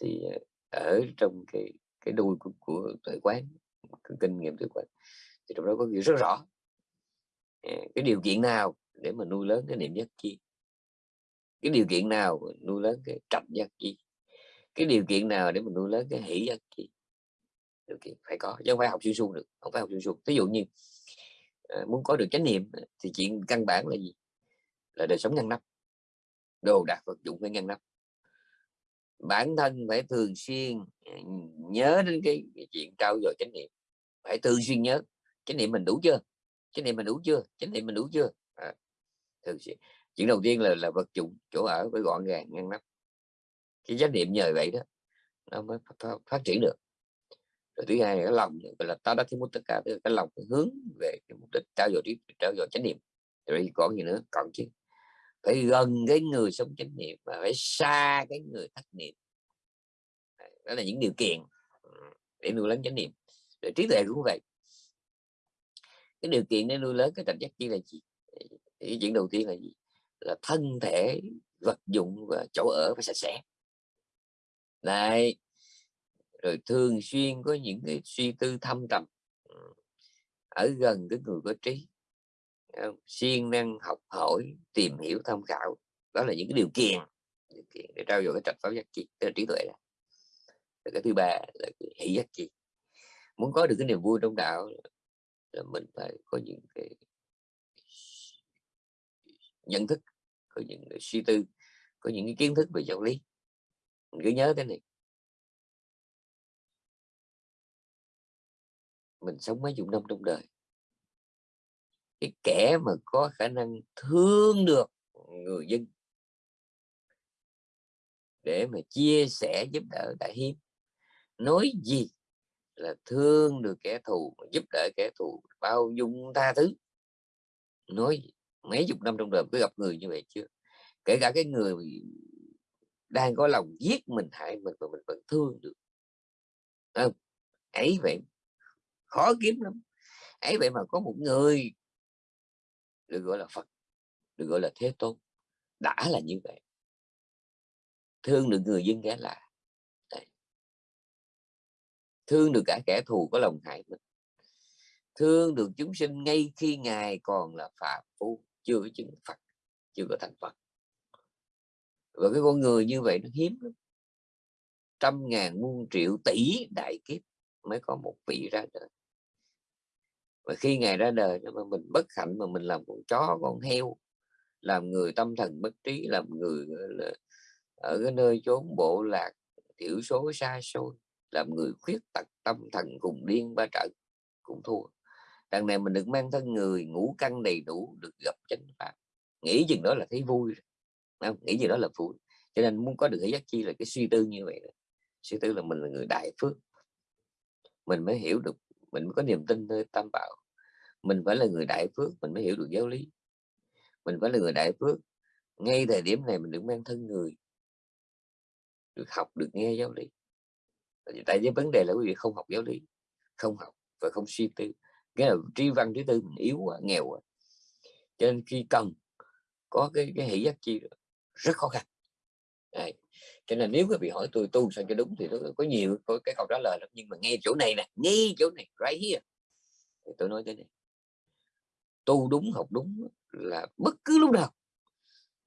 Speaker 1: thì à, ở trong cái cái đuôi của, của tuệ quán cái kinh nghiệm tuệ quán thì trong đó có hiểu rất rõ. À, cái điều kiện nào để mà nuôi lớn cái niệm giác chi? Cái điều kiện nào nuôi lớn cái trầm giác chi? Cái điều kiện nào để mình nuôi lớn cái hỷ dân chi điều kiện phải có chứ không phải học xuyên suông được không phải học xuyên suông. Ví dụ như ờ, muốn có được chánh niệm thì chuyện căn bản là gì? Là đời sống ngăn nắp đồ đạc vật dụng phải ngăn nắp. Bản thân phải thường xuyên ờ, nhớ đến cái, cái chuyện trao dồi chánh niệm. Phải thường xuyên nhớ chánh niệm mình đủ chưa? Chánh niệm mình đủ chưa? Chánh niệm mình đủ chưa? À, thường xuyên. Chuyện đầu tiên là là vật dụng chỗ ở phải gọn gàng ngăn nắp cái chánh niệm nhờ vậy đó nó mới phát, phát triển được. Rồi thứ hai là cái lòng gọi là ta đã thấy muốn tất cả cái lòng cái hướng về cái mục đích trao dồi trí trao dồi chánh niệm. Rồi còn gì nữa? Còn chứ phải gần cái người sống chánh niệm và phải xa cái người thất niệm. Đó là những điều kiện để nuôi lớn chánh niệm. Rồi trí tuệ cũng vậy. Cái điều kiện để nuôi lớn cái trạch giác chi là gì? Cái chuyện đầu tiên là gì? Là thân thể vật dụng và chỗ ở phải sạch sẽ đấy. Rồi thường xuyên có những cái suy tư thâm trầm ừ, ở gần cái người có trí siêng năng học hỏi tìm hiểu tham khảo đó là những cái điều kiện, điều kiện để trao dồi cái trạch pháp giác chi tức là trí tuệ đó. cái thứ ba là hỷ giác chi muốn có được cái niềm vui trong đạo là mình phải có những cái nhận thức có những cái suy tư có những cái kiến thức về giáo lý mình cứ nhớ cái này. Mình sống mấy chục năm trong đời. Cái kẻ mà có khả năng thương được người dân. Để mà chia sẻ giúp đỡ đại hiếm. Nói gì là thương được kẻ thù giúp đỡ kẻ thù, bao dung tha thứ. Nói mấy chục năm trong đời cứ gặp người như vậy chưa? Kể cả cái người đang có lòng giết mình hại mình mà mình vẫn thương được. Không? Ấy vậy khó kiếm lắm. Ấy vậy mà có một người được gọi là Phật, được gọi là Thế Tôn. Đã là như vậy. Thương được người dân ghé lạ. Thương được cả kẻ thù có lòng hại mình. Thương được chúng sinh ngay khi ngài còn là phạm phu, chưa có chứng Phật, chưa có thành Phật và cái con người như vậy nó hiếm lắm. Trăm ngàn muôn triệu tỷ đại kiếp mới có một vị ra đời. Và khi ngày ra đời mà mình bất hạnh mà mình làm con chó, con heo, làm người tâm thần bất trí, làm người là, ở cái nơi chốn bộ lạc, thiểu số, xa xôi, làm người khuyết tật, tâm thần cùng điên, ba trận, cũng thua. Đằng này mình được mang thân người ngủ căn đầy đủ, được gặp chánh pháp. Nghĩ chừng đó là thấy vui không? nghĩ gì đó là vui cho nên muốn có được cái giác chi là cái suy tư như vậy suy tư là mình là người đại phước. Mình mới hiểu được, mình mới có niềm tin nơi tam bảo. Mình phải là người đại phước, mình mới hiểu được giáo lý. Mình phải là người đại phước. Ngay thời điểm này mình được mang thân người. Được học, được nghe giáo lý. Tại vì vấn đề là quý vị không học giáo lý, không học và không suy tư. Cái là tri văn trí tư mình yếu quá, nghèo quá. Cho nên khi cần có cái cái hệ giác chi rất khó khăn. Đấy. cho nên nếu quý vị hỏi tôi tu sao cho đúng thì tôi có nhiều có cái câu trả lời lắm, nhưng mà nghe chỗ này nè, ngay chỗ này, right here. Thì tôi nói thế này tu đúng, học đúng là bất cứ lúc nào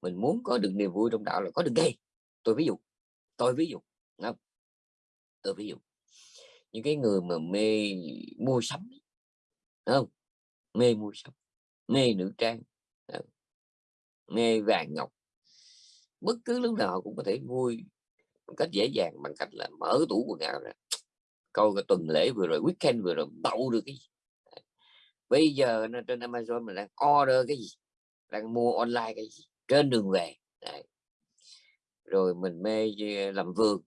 Speaker 1: mình muốn có được niềm vui trong đạo là có được ngay. Tôi ví dụ, tôi ví dụ không tôi ví dụ, những cái người mà mê mua sắm không? Mê mua sắm, mê nữ trang mê vàng ngọc bất cứ lúc nào cũng có thể vui một cách dễ dàng bằng cách là mở tủ quần áo ra, coi cái tuần lễ vừa rồi, weekend vừa rồi bậu được cái gì. Bây giờ nó trên Amazon mình đang order cái gì? Đang mua online cái gì? Trên đường về. Đấy. rồi mình mê ờ, làm vườn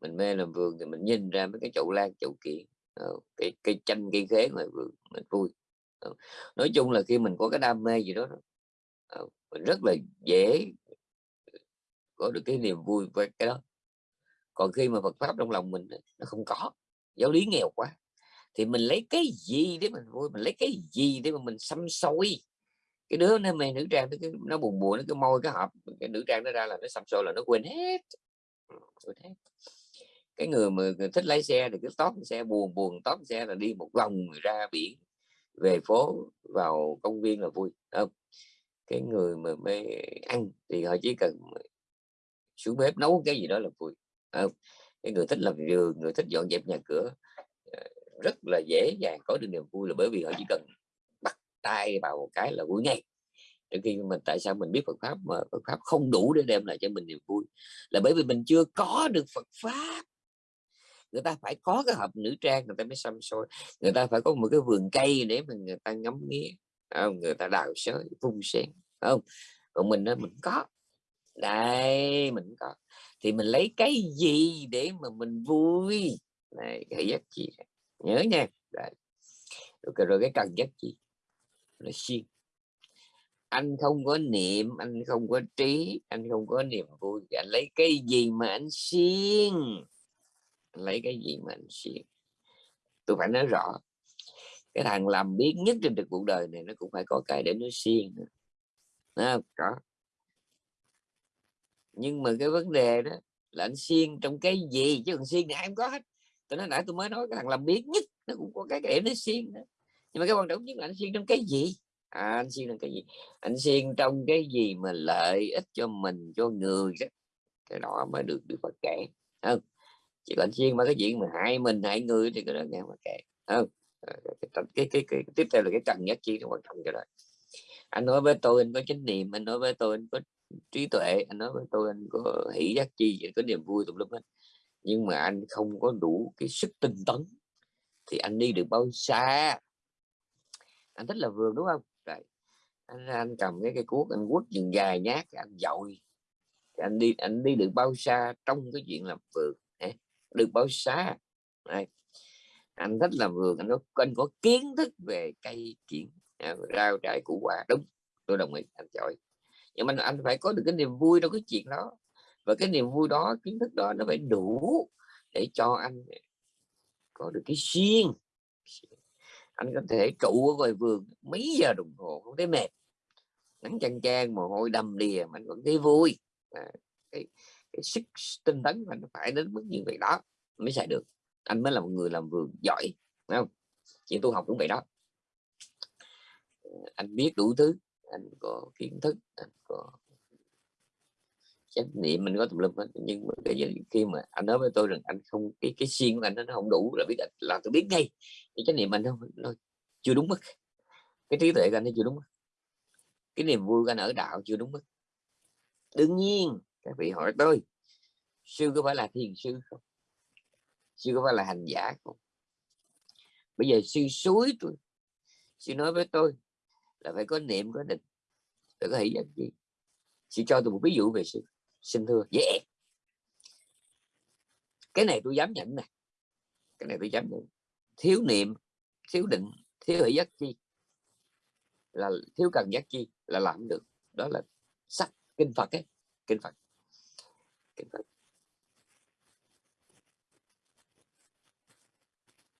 Speaker 1: mình mê làm vườn thì mình nhìn ra mấy cái chậu lan, chậu kiện ờ, cái cây chanh cây khế ngoài vườn, mình vui nói chung là khi mình có cái đam mê gì đó ờ, mình rất là dễ có được cái niềm vui về cái đó. Còn khi mà Phật pháp trong lòng mình nó không có giáo lý nghèo quá thì mình lấy cái gì để mình vui mình lấy cái gì để mà mình xăm xôi cái đứa nó mê nữ trang nó, nó buồn buồn nó cái môi cái hộp cái nữ trang nó ra là nó xăm xôi là nó quên hết. Quên hết. Cái người mà thích lái xe thì cứ tóp xe buồn buồn tóp xe là đi một vòng ra biển về phố vào công viên là vui không? Cái người mà mê ăn thì họ chỉ cần xuống bếp nấu cái gì đó là vui. À, cái người thích làm giường người thích dọn dẹp nhà cửa ờ, rất là dễ dàng có được niềm vui là bởi vì họ chỉ cần bắt tay vào một cái là vui ngay. Trong khi mình tại sao mình biết Phật pháp mà Phật pháp không đủ để đem lại cho mình niềm vui? Là bởi vì mình chưa có được Phật pháp. Người ta phải có cái hộp nữ trang người ta mới xăm soi người ta phải có một cái vườn cây để mà người ta ngắm nghía không? người ta đào sới phun sen không? Còn mình đó mình có đây mình có. Thì mình lấy cái gì để mà mình vui? Này cái giác chi nhớ nha. Đấy. Rồi, rồi cái cần giác chi là siêng. Anh không có niệm anh không có trí anh không có niềm vui. Anh lấy cái gì mà anh siêng? Lấy cái gì mà anh siêng? Tôi phải nói rõ. Cái thằng làm biết nhất trên cuộc cuộc đời này nó cũng phải có cái để nó siêng nữa. Có nhưng mà cái vấn đề đó là anh xuyên trong cái gì? Chứ còn xuyên thì ai cũng có hết. Tôi nói nãy tôi mới nói cái thằng làm biết nhất nó cũng có cái để nó xuyên đó. Nhưng mà cái quan trọng nhất là anh xuyên trong cái gì? À, anh xuyên trong cái gì? Anh xuyên trong cái gì mà lợi ích cho mình cho người đó? Cái đó mới được được Phật kể không? Chỉ còn xuyên mà cái chuyện mà hại mình hại người thì cái đó nghe mà kể không? Cái, cái, cái, cái, cái, tiếp theo là cái cần nhất chi nó quan trọng cho đó. Anh nói với tôi anh có chánh niệm anh nói với tôi anh có trí tuệ. Anh nói với tôi anh có hỷ giác chi vậy, có niềm vui tùm lum hết. Nhưng mà anh không có đủ cái sức tinh tấn thì anh đi được bao xa? Anh thích là vườn, đúng không? Rồi. anh anh cầm cái cây cuốc, anh quất dừng dài nhát anh dội. Anh đi anh đi được bao xa trong cái chuyện làm vườn được bao xa? Đấy. anh thích làm vườn, anh có anh có kiến thức về cây kiển à, rau trái củ quả. Đúng, tôi đồng ý, anh giỏi nhưng mà anh phải có được cái niềm vui trong cái chuyện đó. Và cái niềm vui đó kiến thức đó nó phải đủ để cho anh có được cái xiên anh có thể trụ ở ngoài vườn mấy giờ đồng hồ không thấy mệt. Nắng chang chang mồ hôi đầm đìa mà anh vẫn thấy vui. À, cái, cái sức tinh tấn mà nó phải đến mức như vậy đó mới xài được. Anh mới là một người làm vườn giỏi Đúng không? Chuyện tu học cũng vậy đó. Anh biết đủ thứ anh có kiến thức, anh có trách nhiệm, mình có tùm lum hết. Nhưng mà cái khi mà anh nói với tôi rằng anh không, cái cái xuyên của anh nó không đủ là biết, là tôi biết ngay cái trách nhiệm anh không nó chưa đúng mức. Cái trí tuệ của anh nó chưa đúng mức. Cái niềm vui của anh ở đạo chưa đúng mức. Đương nhiên, các vị hỏi tôi, sư có phải là thiền sư không? Sư có phải là hành giả không? Bây giờ sư suối tôi, sư nói với tôi là phải có niệm, có định, phải có hỷ giác gì sư cho tôi một ví dụ về sự xin thưa, dễ. Yeah. cái này tôi dám nhận nè. Cái này tôi dám nhận. Thiếu niệm, thiếu định, thiếu hỷ giác chi là, thiếu cần giác chi là làm được. Đó là sách kinh phật ấy, kinh phật. Kinh phật.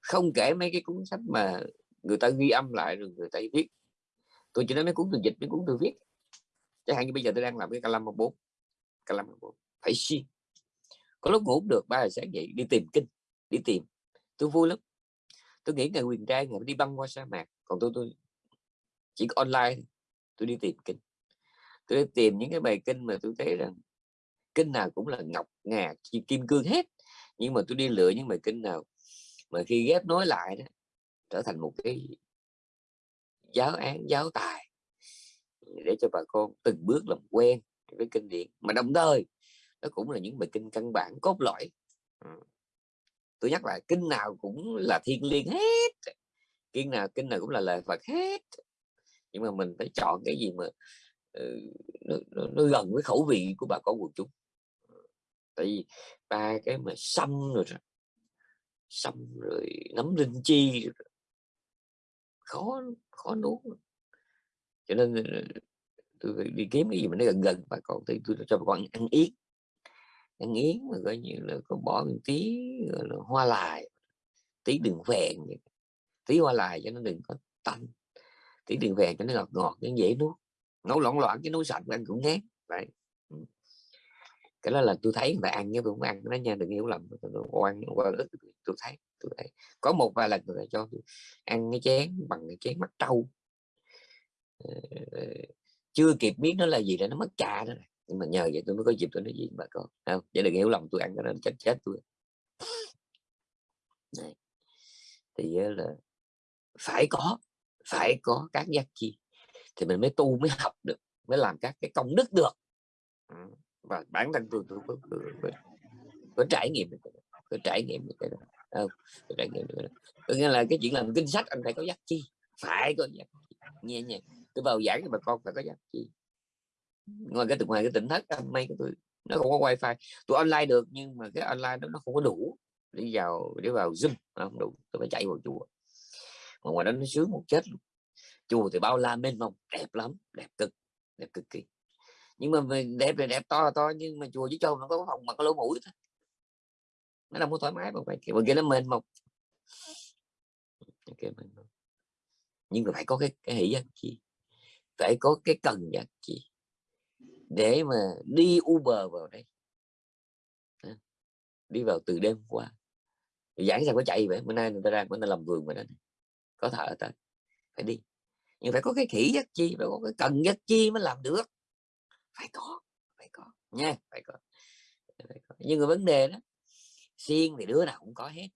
Speaker 1: Không kể mấy cái cuốn sách mà người ta ghi âm lại rồi người ta viết tôi chỉ nói mấy cuốn từ dịch, mấy cuốn từ viết. Chẳng hạn như bây giờ tôi đang làm cái calam bốn. Calam bốn. Phải xuyên có lúc ngủ được, ba giờ sáng dậy, đi tìm kinh, đi tìm. Tôi vui lắm. Tôi nghĩ ngày quyền trai, ngày đi băng qua sa mạc, còn tôi tôi chỉ có online tôi đi tìm kinh. Tôi đi tìm những cái bài kinh mà tôi thấy rằng kinh nào cũng là ngọc, ngà kim cương hết. Nhưng mà tôi đi lựa những bài kinh nào mà khi ghép nối lại đó, trở thành một cái giáo án giáo tài. Để cho bà con từng bước làm quen với kinh điển. Mà đồng thời nó cũng là những bài kinh căn bản cốt lõi. Tôi nhắc lại kinh nào cũng là thiên liêng hết. Kinh nào kinh nào cũng là lời Phật hết. Nhưng mà mình phải chọn cái gì mà ừ, nó, nó, nó gần với khẩu vị của bà con quần chúng. Tại vì ba cái mà xăm rồi xăm rồi nấm linh chi rồi. khó khó nuốt cho nên tôi đi kiếm cái gì mà nó gần gần bà con thì tôi cho bà con ăn yến. Ăn yến mà coi như là có bỏ một tí là, hoa lại tí đường vẹn tí hoa lại cho nó đừng có tanh, tí đường vẹn cho nó ngọt ngọt nó dễ nuốt. Nấu loạn loạn cái nấu sạch ăn cũng ngán. Vậy cái đó là tôi thấy người ta ăn nhưng tôi không ăn nó nha, đừng hiểu lầm. Tôi ăn qua ít tôi thấy tôi thấy có một vài lần người cho tôi ăn cái chén bằng cái chén mắt trâu. Ờ, ờ, chưa kịp biết nó là gì là nó mất trà đó nhưng mà nhờ vậy tôi mới có dịp tôi nói gì bà con. Không? Vậy đừng hiểu lầm tôi ăn cái đó chết chết tôi. Này. thì là phải có phải có các giác chi thì mình mới tu mới học được mới làm các cái công đức được. Ừ, và bản thân tôi tôi có, có, có, có trải nghiệm được có trải nghiệm được cái đó không có trải nghiệm được có nghĩa là cái chuyện làm kinh sách anh phải có giác chi phải có giác nghe nhẹ tôi vào giảng cho bà con phải có giác chi ngoài cái ngoài cái tỉnh thất may của tôi, nó không có wifi. Tôi online được, nhưng mà cái online đó nó không có đủ đi vào, để vào zoom, nó không đủ. Tôi phải chạy vào chùa. Mà ngoài đó nó sướng một chết luôn. Chùa thì bao la mênh mông, đẹp lắm, đẹp cực đẹp cực kỳ. Nhưng mà đẹp thì đẹp to là to, nhưng mà chùa chỉ cho nó có phòng mà có lỗ mũi thôi nó đâu có thoải mái mà phải kiểu kia nó mênh mông okay, nhưng mà phải có cái, cái hỷ giác chi phải có cái cần giác chi để mà đi Uber vào đây. Đi vào từ đêm qua. Giảng sao có chạy vậy? Bữa nay người ta ra bữa nay làm vườn mà đó có thợ ta. Phải đi. Nhưng phải có cái khỉ giác chi phải có cái cần giác chi mới làm được. Phải có. Phải có. Nha phải có, phải có. nhưng mà vấn đề đó xiên thì đứa nào cũng có hết.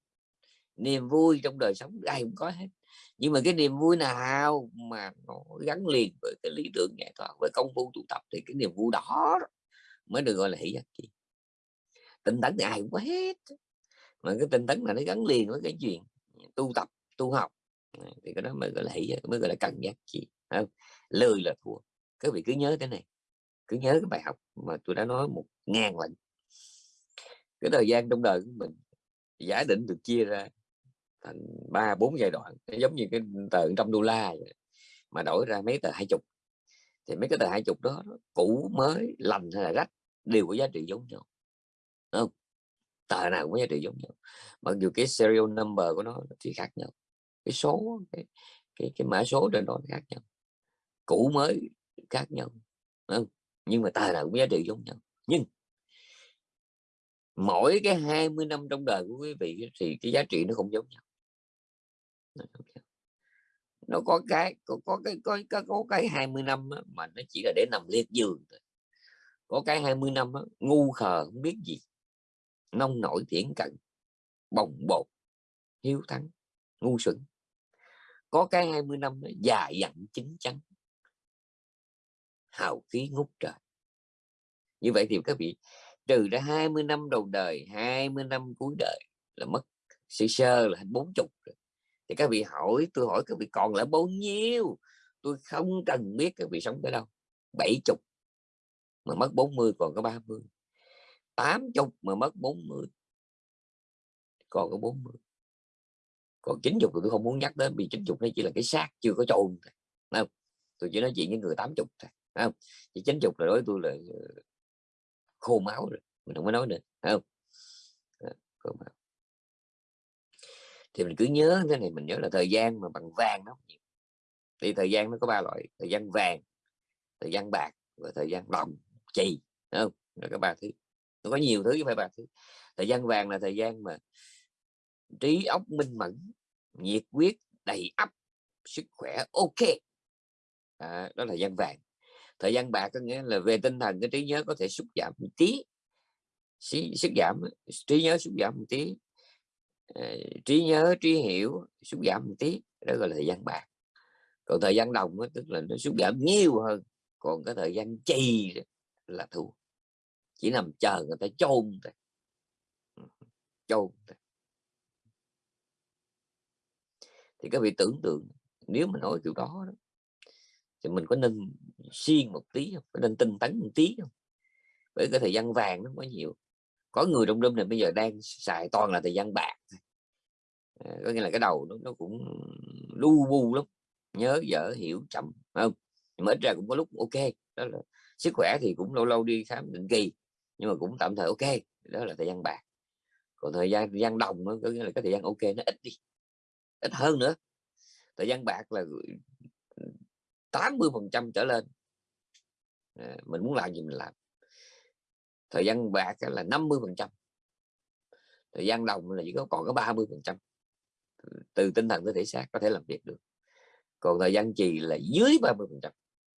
Speaker 1: Niềm vui trong đời sống ai cũng có hết. Nhưng mà cái niềm vui nào mà nó gắn liền với cái lý tưởng nghệ thuật với công phu tu tập thì cái niềm vui đó mới được gọi là hỷ giác chi. Tinh tấn thì ai cũng có hết. Mà cái tinh tấn là nó gắn liền với cái chuyện tu tập, tu học. Thì cái đó mới gọi là hỷ mới gọi là cần giác chi. Không? Lười là thua. Các vị cứ nhớ cái này. Cứ nhớ cái bài học mà tôi đã nói một ngàn lần cái thời gian trong đời của mình giả định được chia ra thành ba bốn giai đoạn giống như cái tờ trăm đô la vậy. mà đổi ra mấy tờ hai chục thì mấy cái tờ hai chục đó cũ mới lành hay là rách đều có giá trị giống nhau Đúng không tờ nào cũng có giá trị giống nhau mặc dù cái serial number của nó thì khác nhau cái số cái cái, cái mã số trên đó khác nhau cũ mới khác nhau Đúng không? nhưng mà tờ nào cũng giá trị giống nhau nhưng mỗi cái 20 năm trong đời của quý vị thì cái giá trị nó không giống nhau. Nó có cái có, có cái có, có, có cái 20 năm á, mà nó chỉ là để nằm liệt giường thôi. Có cái 20 năm á, ngu khờ không biết gì. Nông nổi thiển cận bồng bột hiếu thắng ngu xuẩn. Có cái 20 năm đó, dài dặn chính chắn. Hào khí ngút trời. Như vậy thì các vị trừ ra 20 năm đầu đời 20 năm cuối đời là mất sơ sơ là bốn chục thì các vị hỏi, tôi hỏi các vị còn lại bao nhiêu? Tôi không cần biết các vị sống tới đâu. Bảy chục mà mất 40 còn có 30 tám chục mà mất 40 còn có 40 còn chín chục tôi không muốn nhắc đến, vì chín chục nó chỉ là cái xác chưa có chôn không? Tôi chỉ nói chuyện với người tám chục thôi không? Chỉ chín chục là đối với tôi là ờ, khô máu rồi mình không có nói nữa không ờ, khô máu. Thì mình cứ nhớ thế này mình nhớ là thời gian mà bằng vàng nó nhiều. Thì thời gian nó có ba loại thời gian vàng thời gian bạc và thời gian đồng chì không? Là có ba thứ. Nó có nhiều thứ chứ phải ba thứ. Thời gian vàng là thời gian mà trí óc minh mẫn nhiệt quyết đầy ắp sức khỏe ok. À, đó là thời gian vàng thời gian bạc có nghĩa là về tinh thần cái trí nhớ có thể sút giảm một tí. Sức giảm trí nhớ sút giảm một tí. Ờ, trí nhớ trí hiểu sút giảm một tí đó gọi là thời gian bạc. Còn thời gian đồng đó, tức là nó sút giảm nhiều hơn còn cái thời gian chì là thua. Chỉ nằm chờ người ta chôn thôi. Ừ, chôn thôi. thì các vị tưởng tượng nếu mà nói kiểu đó, đó thì mình có nên siêng một tí không? Có nên tinh tấn một tí không? Bởi cái thời gian vàng nó quá nhiều. Có người trong đêm này bây giờ đang xài toàn là thời gian bạc. À, có nghĩa là cái đầu nó, nó cũng lu bu lắm. Nhớ dở hiểu chậm không? Nhưng mà ít ra cũng có lúc ok. Đó là sức khỏe thì cũng lâu lâu đi khám định kỳ nhưng mà cũng tạm thời ok. Đó là thời gian bạc. Còn thời gian thời gian đồng có nghĩa là cái thời gian ok nó ít đi. Ít hơn nữa. Thời gian bạc là 80 phần trăm trở lên à, mình muốn làm gì mình làm. Thời gian bạc là 50 phần trăm. Thời gian đồng là chỉ có còn có 30 phần trăm. Từ tinh thần tới thể xác có thể làm việc được. Còn thời gian trì là dưới 30 phần trăm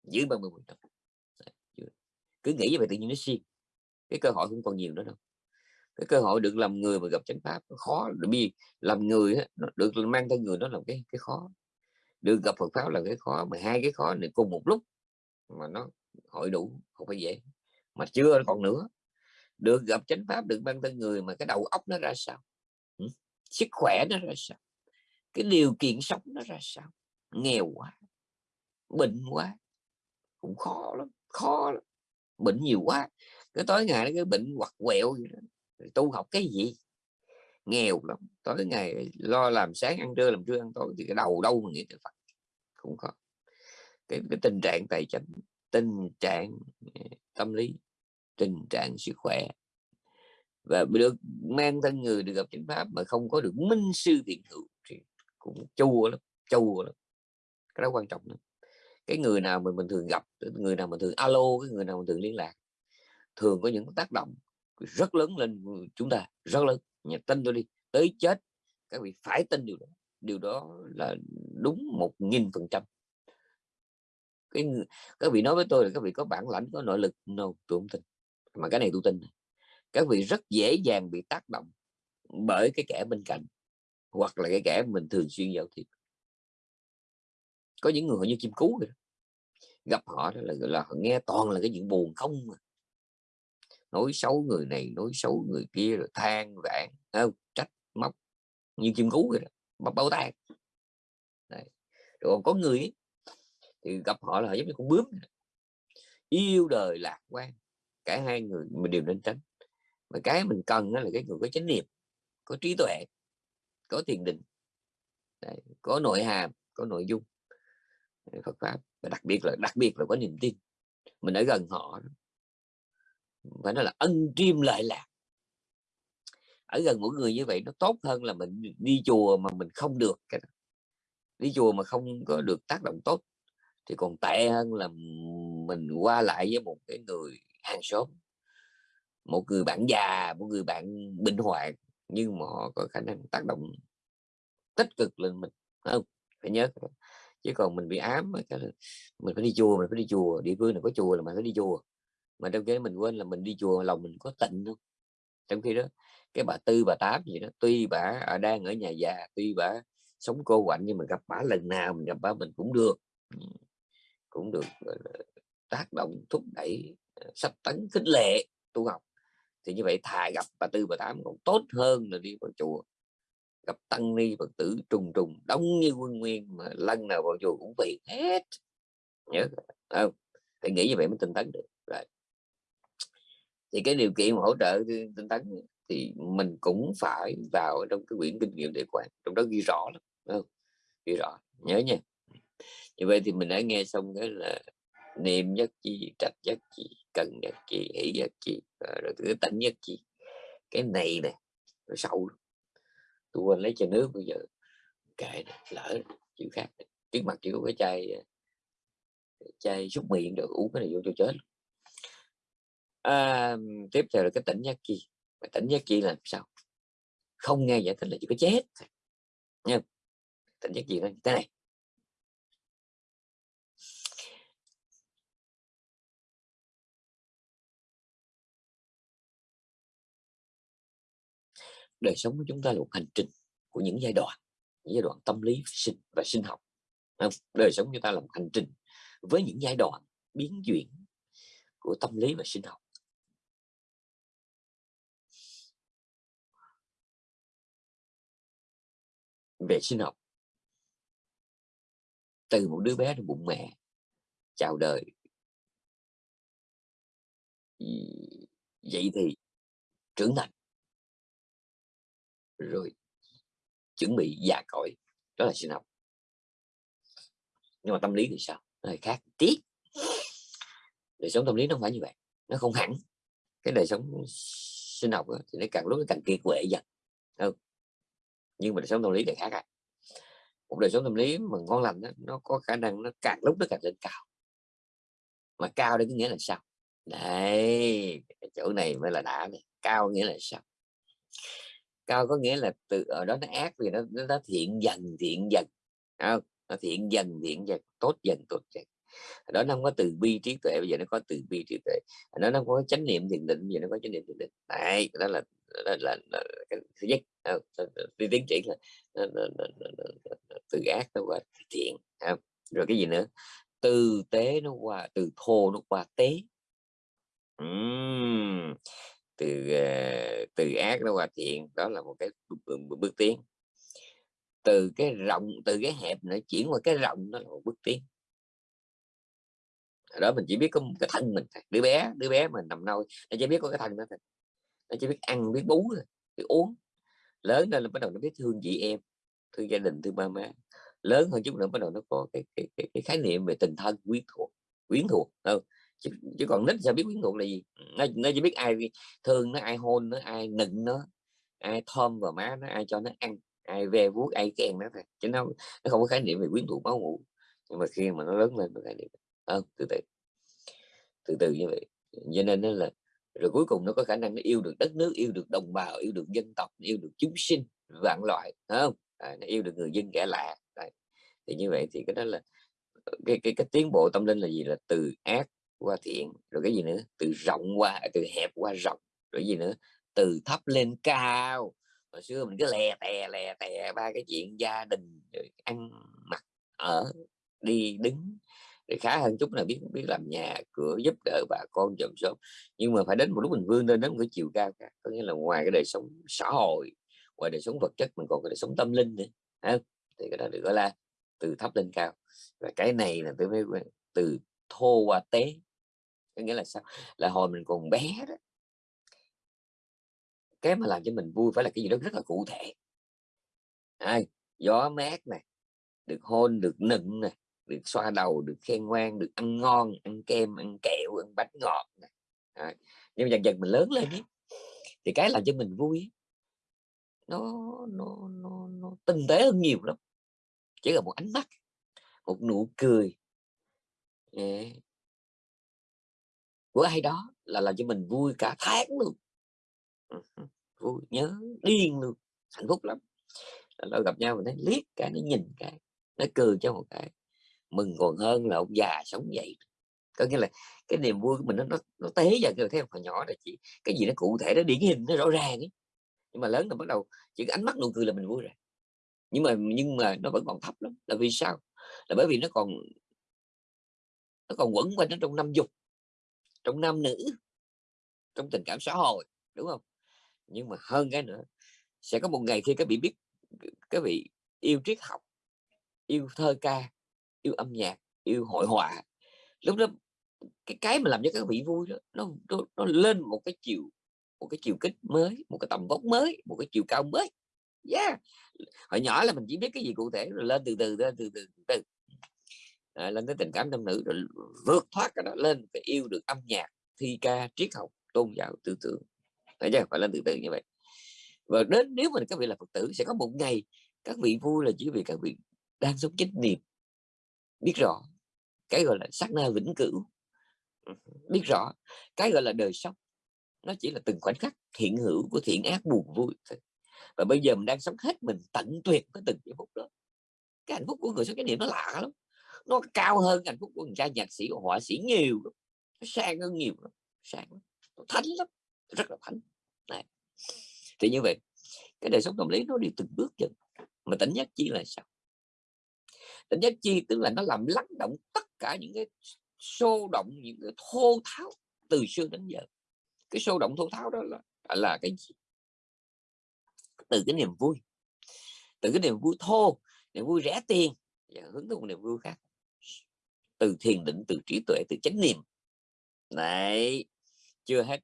Speaker 1: dưới 30 phần trăm. Cứ nghĩ về tự nhiên nó xuyên cái cơ hội không còn nhiều nữa đâu. Cái cơ hội được làm người mà gặp chánh pháp khó. Bị làm người được mang theo người đó là cái cái khó. Được gặp Phật pháp là cái khó mà hai cái khó này cùng một lúc mà nó hội đủ không phải dễ. Mà chưa còn nữa. Được gặp chánh pháp được ban thân người mà cái đầu óc nó ra sao? Ừ? sức khỏe nó ra sao? Cái điều kiện sống nó ra sao? Nghèo quá bệnh quá cũng khó lắm khó lắm. Bệnh nhiều quá cái tối ngày cái bệnh hoặc quẹo gì đó. tu học cái gì? Nghèo lắm. Tối ngày lo làm sáng ăn trưa làm trưa ăn tối thì cái đầu đâu mà nghĩ tới Phật? Cũng khó cái, cái tình trạng tài chính tình trạng ờ, tâm lý, tình trạng sức khỏe. Và được mang thân người, được gặp chánh pháp mà không có được minh sư thiện hữu thì cũng chua lắm chua lắm. Cái đó quan trọng lắm. Cái người nào mà mình thường gặp người nào mà thường alo, cái người nào mình thường liên lạc, thường có những tác động rất lớn lên chúng ta, rất lớn. Nhà tin tôi đi, tới chết, các vị phải tin điều đó. Điều đó là đúng một nghìn phần trăm cái các vị nói với tôi là các vị có bản lãnh có nội lực no tôi không tin. Mà cái này tôi tin các vị rất dễ dàng bị tác động bởi cái kẻ bên cạnh hoặc là cái kẻ mình thường xuyên giao thiệp. Có những người như chim cú vậy gặp họ đó là, là họ nghe toàn là cái chuyện buồn không mà nói xấu người này nói xấu người kia rồi than vãn trách móc như chim cú vậy đó bắp bao tay rồi còn có người ấy, thì gặp họ là giống như con bướm yêu đời lạc quan cả hai người mình đều nên tránh. Mà cái mình cần là cái người có chánh niệm có trí tuệ có thiền định. Đấy, có nội hàm có nội dung. Phật pháp. Và đặc biệt là đặc biệt là có niềm tin. Mình ở gần họ phải nói là ân triêm lợi lạc. Ở gần mỗi người như vậy nó tốt hơn là mình đi chùa mà mình không được đi chùa mà không có được tác động tốt thì còn tệ hơn là mình qua lại với một cái người hàng xóm. Một người bạn già, một người bạn bệnh hoạn nhưng mà họ có khả năng tác động tích cực lên mình. Không, phải nhớ chứ còn mình bị ám mình phải đi chùa, mình phải đi chùa. Địa phương này có chùa là mình phải đi chùa. Mà trong cái mình quên là mình đi chùa lòng mình có tịnh không? Trong khi đó, cái bà tư, bà tám gì đó, tuy bà đang ở nhà già, tuy bà sống cô quạnh nhưng mà gặp bà lần nào mình gặp bà mình cũng được cũng được tác động thúc đẩy ờ, sắp tấn khích lệ tu học. Thì như vậy thà gặp bà tư bà tám còn tốt hơn là đi vào chùa. Gặp tăng ni phật tử trùng trùng đông như quân nguyên mà lần nào vào chùa cũng vì hết. Nhớ không? Phải nghĩ như vậy mới tinh tấn được. Rồi. Thì cái điều kiện mà hỗ trợ tinh tấn thì mình cũng phải vào trong cái quyển kinh nghiệm để quan trong đó ghi rõ lắm không? ghi rõ nhớ nha như vậy thì mình đã nghe xong cái là niệm nhất chi trạch nhất chi cần nhất chi hỷ nhất chi à, rồi cái tánh nhất chi. Cái này nè nó sâu tôi quên lấy chai nước bây giờ kệ lỡ chịu khác trước mặt chỉ có cái chai à, chai xúc miệng được uống cái này vô cho chết à, tiếp theo là cái tỉnh nhất chi. Mà tỉnh nhất chi là sao? Không nghe giải thích là chỉ có chết nha tỉnh giác chi đó thế này. Đời sống của chúng ta là một hành trình của những giai đoạn, những giai đoạn tâm lý sinh, và sinh học. Đời sống chúng ta là một hành trình với những giai đoạn biến chuyển của tâm lý và sinh học. Về sinh học, từ một đứa bé trong bụng mẹ, chào đời. Vậy thì trưởng thành rồi chuẩn bị già cõi đó là sinh học. Nhưng mà tâm lý thì sao? Nó khác tiếc đời sống tâm lý nó không phải như vậy nó không hẳn. Cái đời sống sinh học đó, thì nó càng lúc nó càng kiệt quệ dần ừ. nhưng mà đời sống tâm lý thì khác ạ một đời sống tâm lý mà ngon lành đó, nó có khả năng nó càng lúc nó càng lên cao. Mà cao đây có nghĩa là sao? Đây chỗ này mới là đã này. Cao nghĩa là sao? Cao có nghĩa là từ ở đó nó ác vì nó nó, thiện dần thiện dần không? nó thiện dần thiện dần tốt dần tốt dần. Đó nó không có từ bi trí tuệ bây giờ nó có từ bi trí tuệ. Nó nó có chánh niệm thiền định bây giờ nó có chánh niệm thiền định. Đấy đó là đó là, là, là cái thứ nhất đi tiến triển là nó, nó, nó, nó, nó, nó, từ ác nó qua thiện không? rồi cái gì nữa? Từ tế nó qua từ thô nó qua tế. Uhm từ ờ, từ ác nó qua thiện đó là một cái bước, bước tiến. Từ cái rộng từ cái hẹp nó chuyển qua cái rộng nó là một bước tiến. Đó mình chỉ biết có cái thân mình đứa bé đứa bé mình nằm nôi nó chỉ biết có cái thân đó thôi. Nó chỉ biết ăn biết bú biết uống. Lớn lên là bắt đầu nó biết thương chị em thương gia đình thương ba má. Lớn hơn chút nữa bắt đầu nó có cái cái, cái, cái khái niệm về tình thân quyến thuộc quyến thuộc không? Chứ, chứ còn nít sao biết quyến thuộc là gì? Nó, nó chỉ biết ai thương nó ai hôn nó ai nựng nó ai thơm vào má nó ai cho nó ăn ai ve vuốt ai kèn nó thôi. Chứ nó nó không có khái niệm về quyến thuộc máu ngủ nhưng mà khi mà nó lớn lên nó khái niệm không từ từ từ từ như vậy. Cho nên nó là rồi cuối cùng nó có khả năng nó yêu được đất nước yêu được đồng bào yêu được dân tộc yêu được chúng sinh vạn loại không? À, nó yêu được người dân kẻ lạ Đấy. thì như vậy thì cái đó là cái cái cái tiến bộ tâm linh là gì? Là từ ác qua thiện rồi cái gì nữa? Từ rộng qua, từ hẹp qua rộng, rồi gì nữa? Từ thấp lên cao. Hồi xưa mình cứ lè tè lè tè ba cái chuyện gia đình, rồi ăn mặc, ở, đi đứng. Thì khá hơn chút là biết biết làm nhà, cửa giúp đỡ bà con chồng sớm nhưng mà phải đến một lúc mình vươn lên đến một cái chiều cao cả có nghĩa là ngoài cái đời sống xã hội, ngoài đời sống vật chất, mình còn cái đời sống tâm linh nữa ha? thì cái đó được gọi là từ thấp lên cao. Và cái này là tôi mới từ thô và tế có nghĩa là sao? Là hồi mình còn bé đó. Cái mà làm cho mình vui phải là cái gì đó rất là cụ thể. À, gió mát này được hôn được nựng này được xoa đầu được khen ngoan được ăn ngon ăn kem ăn kẹo ăn bánh ngọt này. À, nhưng dần dần mình lớn lên ấy, thì cái làm cho mình vui nó nó nó, nó tinh tế hơn nhiều lắm. Chỉ là một ánh mắt một nụ cười của ai đó là làm cho mình vui cả tháng luôn. Vui nhớ điên luôn hạnh phúc lắm. Lâu gặp nhau mình thấy liếc cái nó nhìn cái nó cười cho một cái mừng còn hơn là ông già sống vậy. Có nghĩa là cái niềm vui của mình nó nó, nó tế dần rồi thấy hồi nhỏ là chỉ cái gì nó cụ thể nó điển hình nó rõ ràng ấy. nhưng mà lớn là bắt đầu chỉ ánh mắt nụ cười là mình vui rồi. Nhưng mà nhưng mà nó vẫn còn thấp lắm. Là vì sao? Là bởi vì nó còn nó còn quẩn quanh nó trong năm dục trong nam nữ trong tình cảm xã hội đúng không? Nhưng mà hơn cái nữa sẽ có một ngày khi các vị biết các vị yêu triết học yêu thơ ca yêu âm nhạc yêu hội họa lúc đó cái cái mà làm cho các vị vui đó nó, nó nó lên một cái chiều một cái chiều kích mới một cái tầm vóc mới một cái chiều cao mới. Yeah! Hồi nhỏ là mình chỉ biết cái gì cụ thể rồi lên từ từ lên từ từ từ, từ. À, lên tới tình cảm nam nữ rồi vượt thoát cái đó lên phải yêu được âm nhạc thi ca triết học tôn giáo tư tưởng. Phải chưa phải lên từ từ như vậy. Và đến nếu mình các vị là phật tử sẽ có một ngày các vị vui là chỉ vì các vị đang sống chánh niệm biết rõ cái gọi là sát na vĩnh cửu. Biết rõ cái gọi là đời sống nó chỉ là từng khoảnh khắc hiện hữu của thiện ác buồn vui và bây giờ mình đang sống hết mình tận tuyệt với từng giây phút đó. Cái hạnh phúc của người sống chánh niệm nó lạ lắm nó cao hơn hạnh phúc của người cha nhạc sĩ, họa sĩ nhiều lắm. nó sang hơn nhiều lắm, sang lắm, nó thánh lắm, rất là thánh. Này thì như vậy, cái đời sống tâm lý nó đi từng bước dần, mà tỉnh nhất chi là sao? Tỉnh nhất chi tức là nó làm lắng động tất cả những cái sô động, những cái thô tháo từ xưa đến giờ. Cái sô động thô tháo đó là là cái gì? Từ cái niềm vui, từ cái niềm vui thô, niềm vui rẻ tiền và hướng tới một niềm vui khác từ thiền định từ trí tuệ từ chánh niệm. Này chưa hết.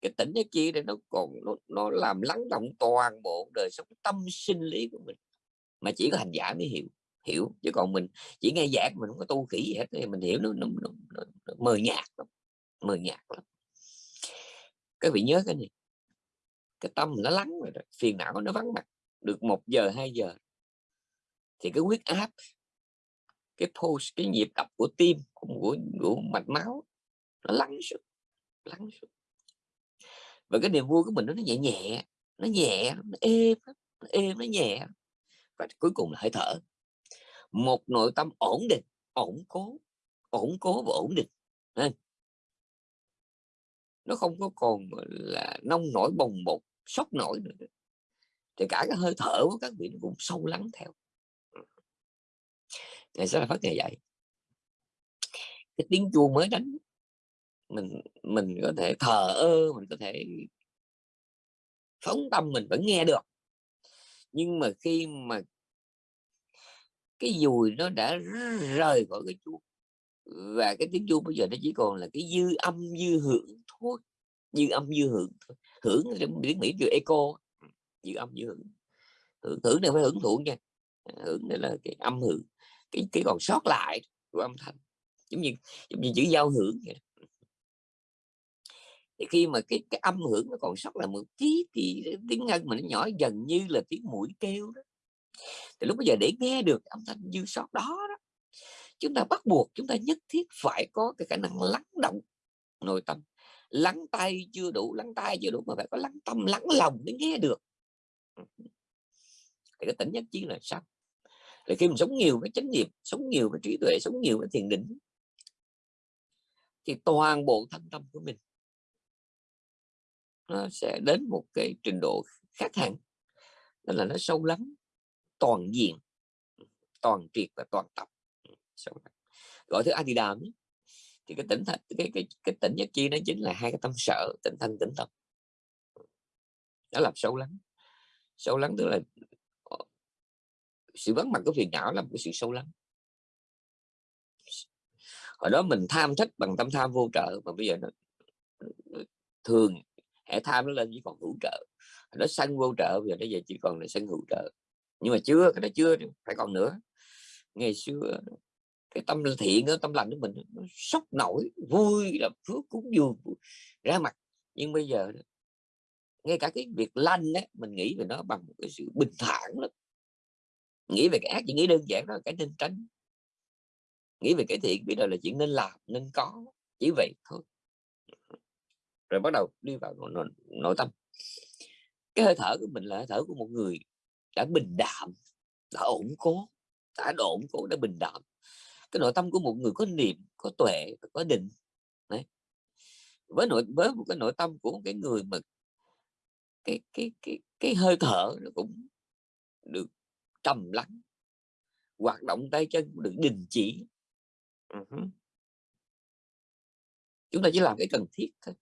Speaker 1: Cái tỉnh nhất chi này nó còn nó, nó làm lắng động toàn bộ đời sống tâm sinh lý của mình. Mà chỉ có hành giả mới hiểu hiểu chứ còn mình chỉ nghe giảng mình không có tu khỉ gì hết thì mình hiểu nó, nó, nó, nó, nó mờ nhạt lắm mờ nhạt lắm. Các vị nhớ cái này cái tâm nó lắng rồi đó. phiền não nó vắng mặt được một giờ hai giờ thì cái huyết áp cái pulse cái nhịp đập của tim của, của mạch máu nó lắng xuống lắng xuống và cái niềm vui của mình nó nhẹ nhẹ nó nhẹ nó êm nó êm nó nhẹ. Và cuối cùng là hơi thở. Một nội tâm ổn định ổn cố ổn cố và ổn định. Nó không có còn là nông nổi bồng bột sốc nổi nữa. Thì cả cái hơi thở của các vị nó cũng sâu lắng theo ngày sẽ là phát ngày dạy cái tiếng chuông mới đánh mình mình có thể thờ ơ mình có thể phóng tâm mình vẫn nghe được. Nhưng mà khi mà cái dùi nó đã rời khỏi cái chuông và cái tiếng chuông bây giờ nó chỉ còn là cái dư âm dư hưởng thôi dư âm dư hưởng thôi. Hưởng trong tiếng mỹ kêu echo dư âm dư hưởng. Hưởng, hưởng này phải hưởng thụ nha. Hưởng này là cái âm hưởng cái cái còn sót lại của âm thanh giống như giống như chữ giao hưởng vậy thì khi mà cái cái âm hưởng nó còn sót lại một tí thì tiếng ngân mà nó nhỏ dần như là tiếng mũi kêu đó. Thì lúc bây giờ để nghe được âm thanh dư sót đó, đó chúng ta bắt buộc chúng ta nhất thiết phải có cái khả năng lắng động nội tâm. Lắng tay chưa đủ lắng tay chưa đủ mà phải có lắng tâm lắng lòng để nghe được. Thì cái tỉnh nhất trí là sao? Là khi mình sống nhiều với chánh niệm, sống nhiều với trí tuệ, sống nhiều với thiền định thì toàn bộ thân tâm của mình nó sẽ đến một cái trình độ khác hẳn. Đó là nó sâu lắm toàn diện, toàn triệt và toàn tập. Sâu lắng. gọi thứ Adidam thì cái tỉnh thành, cái cái cái tỉnh nhất chi nó chính là hai cái tâm sợ tỉnh thanh, tỉnh tâm. Nó làm sâu lắng. Sâu lắng tức là sự vắng mặt của phiền não là một cái sự sâu lắng. Hồi đó mình tham thích bằng tâm tham vô trợ mà bây giờ nó thường hệ tham nó lên chỉ còn hữu trợ. Nó sân vô trợ, bây giờ nó giờ chỉ còn là sân hữu trợ. Nhưng mà chưa, cái đó chưa phải còn nữa. Ngày xưa cái tâm thiện tâm lành của mình nó sốc nổi, vui là phước cúng dường ra mặt. Nhưng bây giờ ngay cả cái việc lanh á, mình nghĩ về nó bằng một cái sự bình thản lắm nghĩ về cái ác chỉ nghĩ đơn giản đó là cái nên tránh. Nghĩ về cái thiện biết đâu là chuyện nên làm nên có. Chỉ vậy thôi. Rồi bắt đầu đi vào nội, nội, nội tâm. Cái hơi thở của mình là hơi thở của một người đã bình đạm đã ổn cố đã ổn cố đã bình đạm. Cái nội tâm của một người có niệm có tuệ có định Đấy. với nội với một cái nội tâm của một cái người mà cái cái cái cái hơi thở nó cũng được trầm lắng hoạt động tay chân được đình chỉ. Uh-huh. chúng ta chỉ làm cái cần thiết thôi.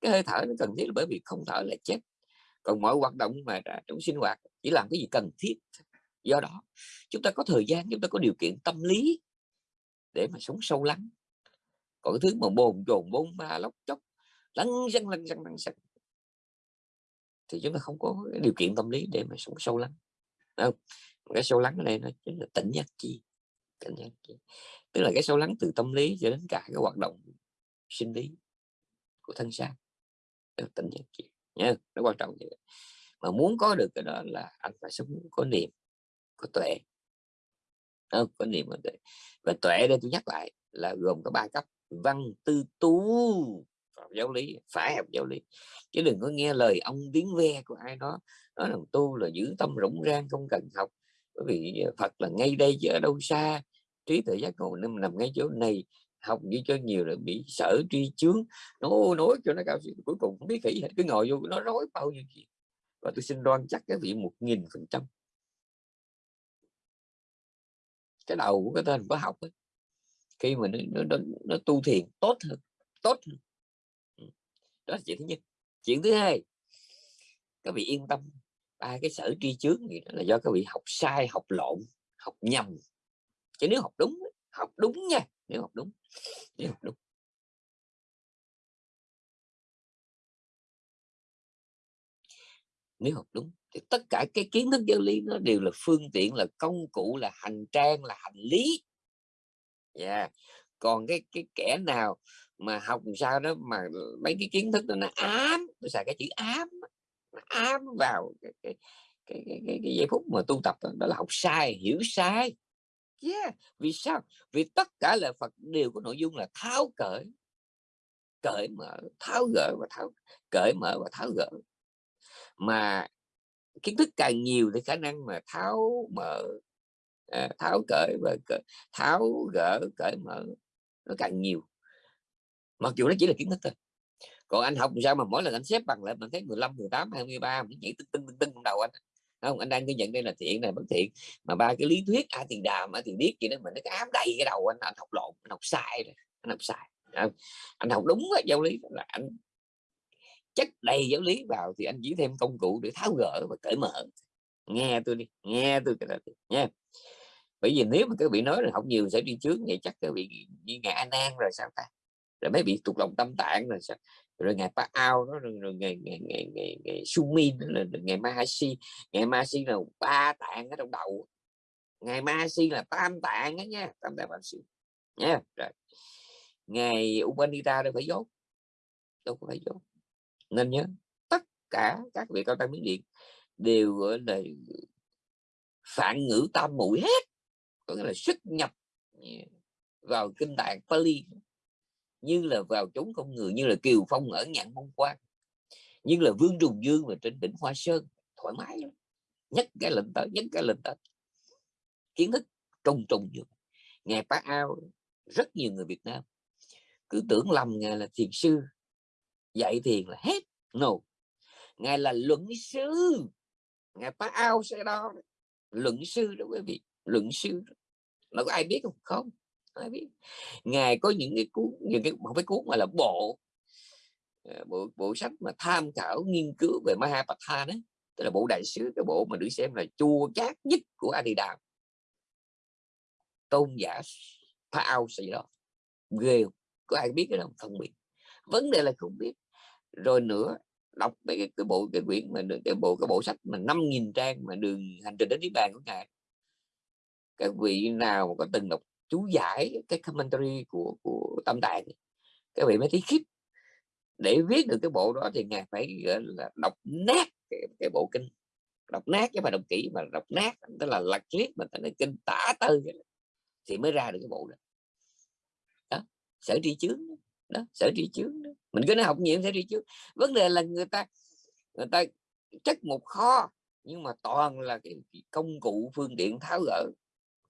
Speaker 1: Cái hơi thở nó cần thiết là bởi vì không thở là chết. Còn mọi hoạt động mà trong sinh hoạt chỉ làm cái gì cần thiết do đó chúng ta có thời gian chúng ta có điều kiện tâm lý để mà sống sâu lắng. Còn cái thứ mà bồn chồn bôn ba lóc chóc lăn răng lăn răng lăn răng thì chúng ta không có điều kiện tâm lý để mà sống sâu lắng không cái sâu lắng ở đây nó chính là tỉnh giác chi, tỉnh giác chi. Tức là cái sâu lắng từ tâm lý cho đến cả cái hoạt động sinh lý của thân xác tỉnh giác chi, nhớ nó quan trọng vậy. Mà muốn có được cái đó là anh phải sống có niệm, có tuệ. Không? có niệm có tuệ. Và tuệ đây tôi nhắc lại là gồm có ba cấp. Văn, tư tu học giáo lý, phải học giáo lý. Chứ đừng có nghe lời ông tiếng ve của ai đó nói rằng tu là giữ tâm rỗng rang không cần học. Bởi vì ờ, Phật là ngay đây chứ ở đâu xa. Trí tuệ giác ngộ nằm, nằm ngay chỗ này. Học như cho nhiều là bị sở tri chướng. Nó nói cho nó cao cuối cùng không biết kỹ hết cứ ngồi vô nó nói bao nhiêu chuyện. Và tôi xin đoan chắc cái vị một nghìn phần trăm. Cái đầu của cái tên có học ấy, khi mà nó, nó, nó, nó tu thiền tốt hơn tốt hơn. Ừ. Đó là chuyện thứ nhất. Chuyện thứ hai các vị yên tâm ba cái sở tri chướng là do các vị học sai, học lộn, học nhầm. Chứ nếu học đúng học đúng nha, nếu học đúng, nếu học đúng. Nếu học đúng thì tất cả cái kiến thức giáo lý nó đều là phương tiện, là công cụ, là hành trang, là hành lý. Yeah. còn cái cái kẻ nào mà học sao đó mà mấy cái kiến thức đó nó ám tôi xài cái chữ ám nó ám vào cái cái cái, cái, cái, cái giây phút mà tu tập đó, đó là học sai hiểu sai. Yeah. vì sao? Vì tất cả lời Phật đều có nội dung là tháo cởi cởi mở tháo gỡ và tháo cởi mở và tháo gỡ. Mà kiến thức càng nhiều thì khả năng mà tháo mở à, tháo cởi và cởi, tháo gỡ cởi mở nó càng nhiều. Mặc dù nó chỉ là kiến thức thôi còn anh học sao mà mỗi lần anh xếp bằng lại mình thấy 15 18 23 mình nhảy tưng tưng tưng tưng trong đầu anh. Không? Anh đang ghi nhận đây là thiện này, bất thiện. Mà ba cái lý thuyết, a tiền đàm, a tiền biết gì đó mình nó ám đầy cái đầu anh anh học lộn, anh học sai rồi, anh học sai không? anh học đúng cái giáo lý là anh chất đầy giáo lý vào thì anh chỉ thêm công cụ để tháo gỡ và cởi mở. Nghe tôi đi, nghe tôi cái đó nha. Bởi vì nếu mà các vị nói là học nhiều sẽ đi trước, vậy chắc các vị như ngài an an rồi sao ta? Rồi mới bị tụt lòng tâm tạng rồi sao? Rồi ngày pa ao đó rồi, rồi ngày ngày ngày ngày, ngày sumin đó là ngày mahasi ngày mahasi là ba tạng ở trong đầu. Ngày mahasi là tam tạng đó nha tam tạng mahasi nha rồi. Ngày upanita đâu phải dốt đâu phải dốt. Nên nhớ tất cả các vị cao tăng miến điện đều gọi là phản ngữ tam mũi hết. Có nghĩa là xuất nhập vào kinh tạng Pali như là vào chốn không người, như là kiều phong ở nhạn mông quan, như là vương trùng dương mà trên đỉnh hoa sơn, thoải mái lắm. Nhất cái lệnh tới, nhất cái lệnh tới. Kiến thức trùng trùng như ngài bá ao, rất nhiều người Việt Nam cứ tưởng lầm ngài là thiền sư, dạy thiền là hết no ngài là luận sư. Ngài bá ao sẽ đó. Luận sư đó quý vị, luận sư nó có ai biết không? Không ai biết. Ngài có những cái cuốn những cái không phải cuốn mà là bộ ờ, bộ bộ sách mà tham khảo nghiên cứu về Mahapatha đấy tức là bộ đại sứ cái bộ mà được xem là chua chát nhất của Adidam tôn giả Phao gì đó ghê có ai biết cái đó không? Biết. Vấn đề là không biết. Rồi nữa đọc cái, cái bộ cái quyển mà cái bộ cái bộ sách mà 5.000 trang mà đường hành trình đến niết bàn của ngài. Các vị nào mà có từng đọc chú giải cái commentary của của tâm tạng các vị mới thấy khiếp để viết được cái bộ đó thì ngài phải gọi là đọc nát cái, cái bộ kinh. Đọc nát chứ phải đọc kỹ mà đọc nát tức là lật liếc mà ta kinh tả tơi thì mới ra được cái bộ đó, đó sở tri chướng đó. Sở tri chướng đó. mình cứ nói học nhiều sở tri chướng. Vấn đề là người ta người ta chất một kho nhưng mà toàn là cái công cụ phương tiện tháo gỡ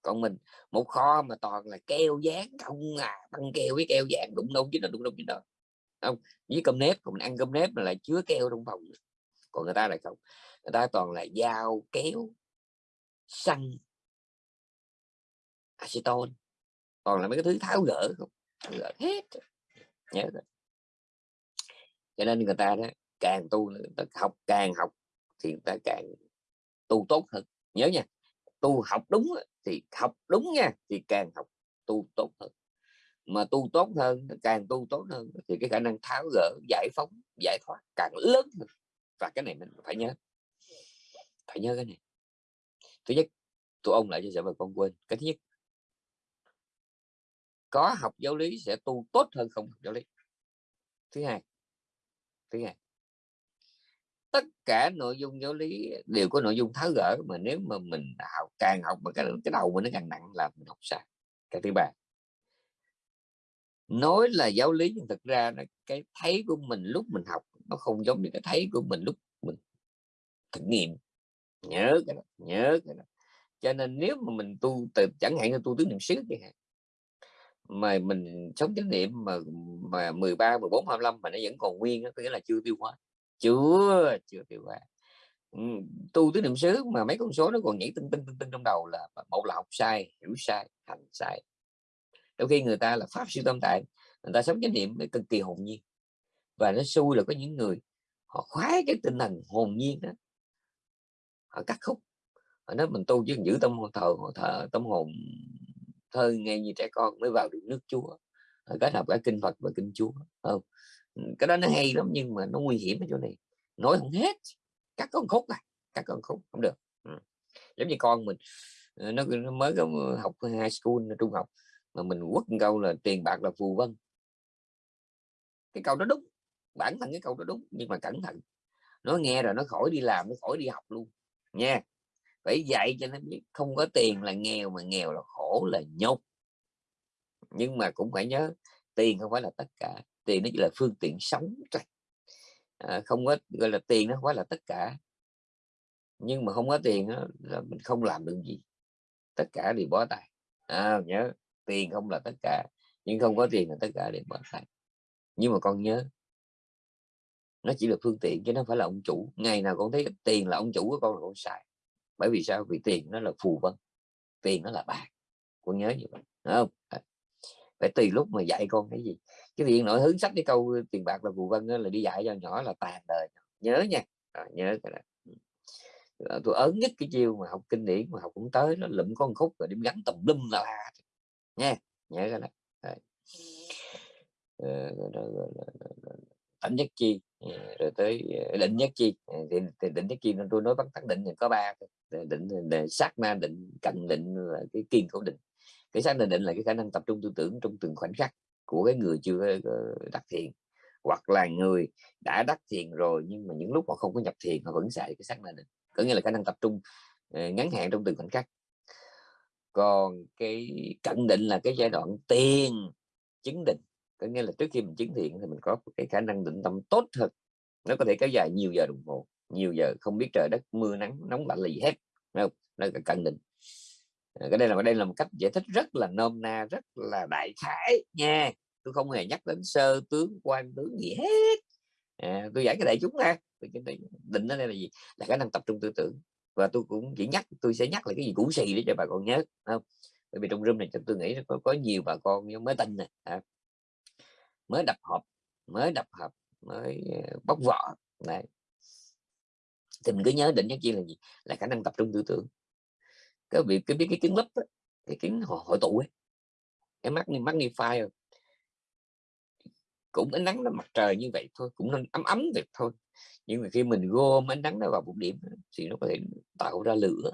Speaker 1: còn mình, một kho mà toàn là keo dán, không à băng keo với keo dán, đụng đâu chứ là đụng đâu chứ đâu. Không, với cơm nếp, còn mình ăn cơm nếp là lại chứa keo trong phòng còn người ta lại không, người ta toàn là dao, kéo, xăng, acetone còn là mấy cái thứ tháo gỡ không, tháo gỡ hết. Nhớ rồi. Cho nên người ta đó, càng tu người ta học, càng học thì người ta càng tu tốt hơn. Nhớ nha tu học đúng thì học đúng nha, thì càng học tu tốt hơn. Mà tu tốt hơn, càng tu tốt hơn thì cái khả năng tháo gỡ, giải phóng, giải thoát càng lớn hơn. Và cái này mình phải nhớ phải nhớ cái này. Thứ nhất, tụi ông lại cho sợ bà con quên, cái thứ nhất, có học giáo lý sẽ tu tốt hơn không học giáo lý. Thứ hai thứ hai tất cả nội dung giáo lý đều có nội dung tháo gỡ mà nếu mà mình học càng học mà cái cái đầu mình nó càng nặng là mình học sai. Cái thứ ba nói là giáo lý nhưng thực ra là cái thấy của mình lúc mình học nó không giống như cái thấy của mình lúc mình thực nghiệm. Nhớ cái đó nhớ cái đó. Cho nên nếu mà mình tu từ chẳng hạn như tu tứ niệm xứ chẳng hạn mà mình sống chánh niệm mà mà 13 14 25 mà nó vẫn còn nguyên đó, có nghĩa là chưa tiêu hóa chưa chưa tiêu hóa tu tứ niệm xứ mà mấy con số nó còn nhảy tinh tinh tinh tinh trong đầu là một là học sai, hiểu sai, hành sai. Đôi khi người ta là pháp sư tâm tạng, người ta sống chánh niệm cực kỳ hồn nhiên và nó xui là có những người họ khoái cái tinh thần hồn nhiên đó. Họ cắt khúc, họ nói mình tu chứ giữ tâm hồn thờ thờ, tâm hồn thơ nghe như trẻ con mới vào được nước chúa. Kết hợp cả kinh phật và kinh chúa không? Cái đó nó hay lắm nhưng mà nó nguy hiểm ở chỗ này. Nói không hết cắt con khúc à cắt con khúc không được. Ừ. giống như con mình ờ, nó, nó mới có học high school trung học mà mình quất câu là tiền bạc là phù vân. Cái câu đó đúng bản thân cái câu đó đúng nhưng mà cẩn thận. Nó nghe rồi nó khỏi đi làm nó khỏi đi học luôn nha. Phải dạy cho nó biết không có tiền là nghèo mà nghèo là khổ là nhục nhưng mà cũng phải nhớ tiền không phải là tất cả tiền nó chỉ là phương tiện sống thôi. À, không có gọi là tiền nó quá là tất cả. Nhưng mà không có tiền đó, là mình không làm được gì. Tất cả đều bó tay. À, nhớ tiền không là tất cả nhưng không có tiền là tất cả đều bó tay. Nhưng mà con nhớ nó chỉ là phương tiện chứ nó phải là ông chủ. Ngày nào con thấy tiền là ông chủ của con là con xài. Bởi vì sao? Vì tiền nó là phù vân tiền nó là bạc con nhớ như vậy Đúng không? Phải tùy lúc mà dạy con cái gì. Cái việc nội hướng sách cái câu tiền bạc là phù vân là đi dạy cho nhỏ là tàn đời. Nhớ nha. À, nhớ cái đó. Ờ, tôi ớn nhất cái chiêu mà học kinh điển mà học cũng tới nó lụm con khúc rồi điểm gắn tùm lum là nha nhớ cái đó. Ờ, Tỉnh nhất chi. Rồi tới định nhất chi. Thì, thì định nhất chi nên tôi nói bắt tắc định thì có ba định để sát na định cận định là cái kiên cố định cái xác định định là cái khả năng tập trung tư tưởng trong từng khoảnh khắc của cái người chưa đắc thiền, hoặc là người đã đắc thiền rồi nhưng mà những lúc họ không có nhập thiền họ vẫn xài cái xác na định. Có nghĩa là khả năng tập trung ờ, ngắn hạn trong từng khoảnh khắc. Còn cái cận định là cái giai đoạn tiền chứng định. Có nghĩa là trước khi mình chứng thiện thì mình có cái khả năng định tâm tốt hơn. Nó có thể kéo dài nhiều giờ đồng hồ, nhiều giờ, không biết trời đất, mưa, nắng, nóng lạnh là gì hết không? Nó là cận định. Ờ, cái đây là đây là một cách giải thích rất là nôm na rất là đại khái nha. Tôi không hề nhắc đến sơ tướng quan tướng gì hết. À, tôi giải cái đại chúng ha định ở đây là gì? Là khả năng tập trung tư tưởng. Và tôi cũng chỉ nhắc tôi sẽ nhắc lại cái gì cũ xì để cho bà con nhớ không? Bởi vì trong room này tôi nghĩ có, có nhiều bà con mới tin nè à, mới đập hộp mới đập hộp mới ờ, bóc vỏ. Này thì mình cứ nhớ định nhất chi là gì? Là khả năng tập trung tư tưởng cái việc cái biết cái kiến lấp cái kiến hội, hội tụ ấy. Cái mắt magnify cũng ánh nắng nó mặt trời như vậy thôi cũng nên ấm ấm được thôi. Nhưng mà khi mình gom ánh nắng nó vào một điểm thì nó có thể tạo ra lửa.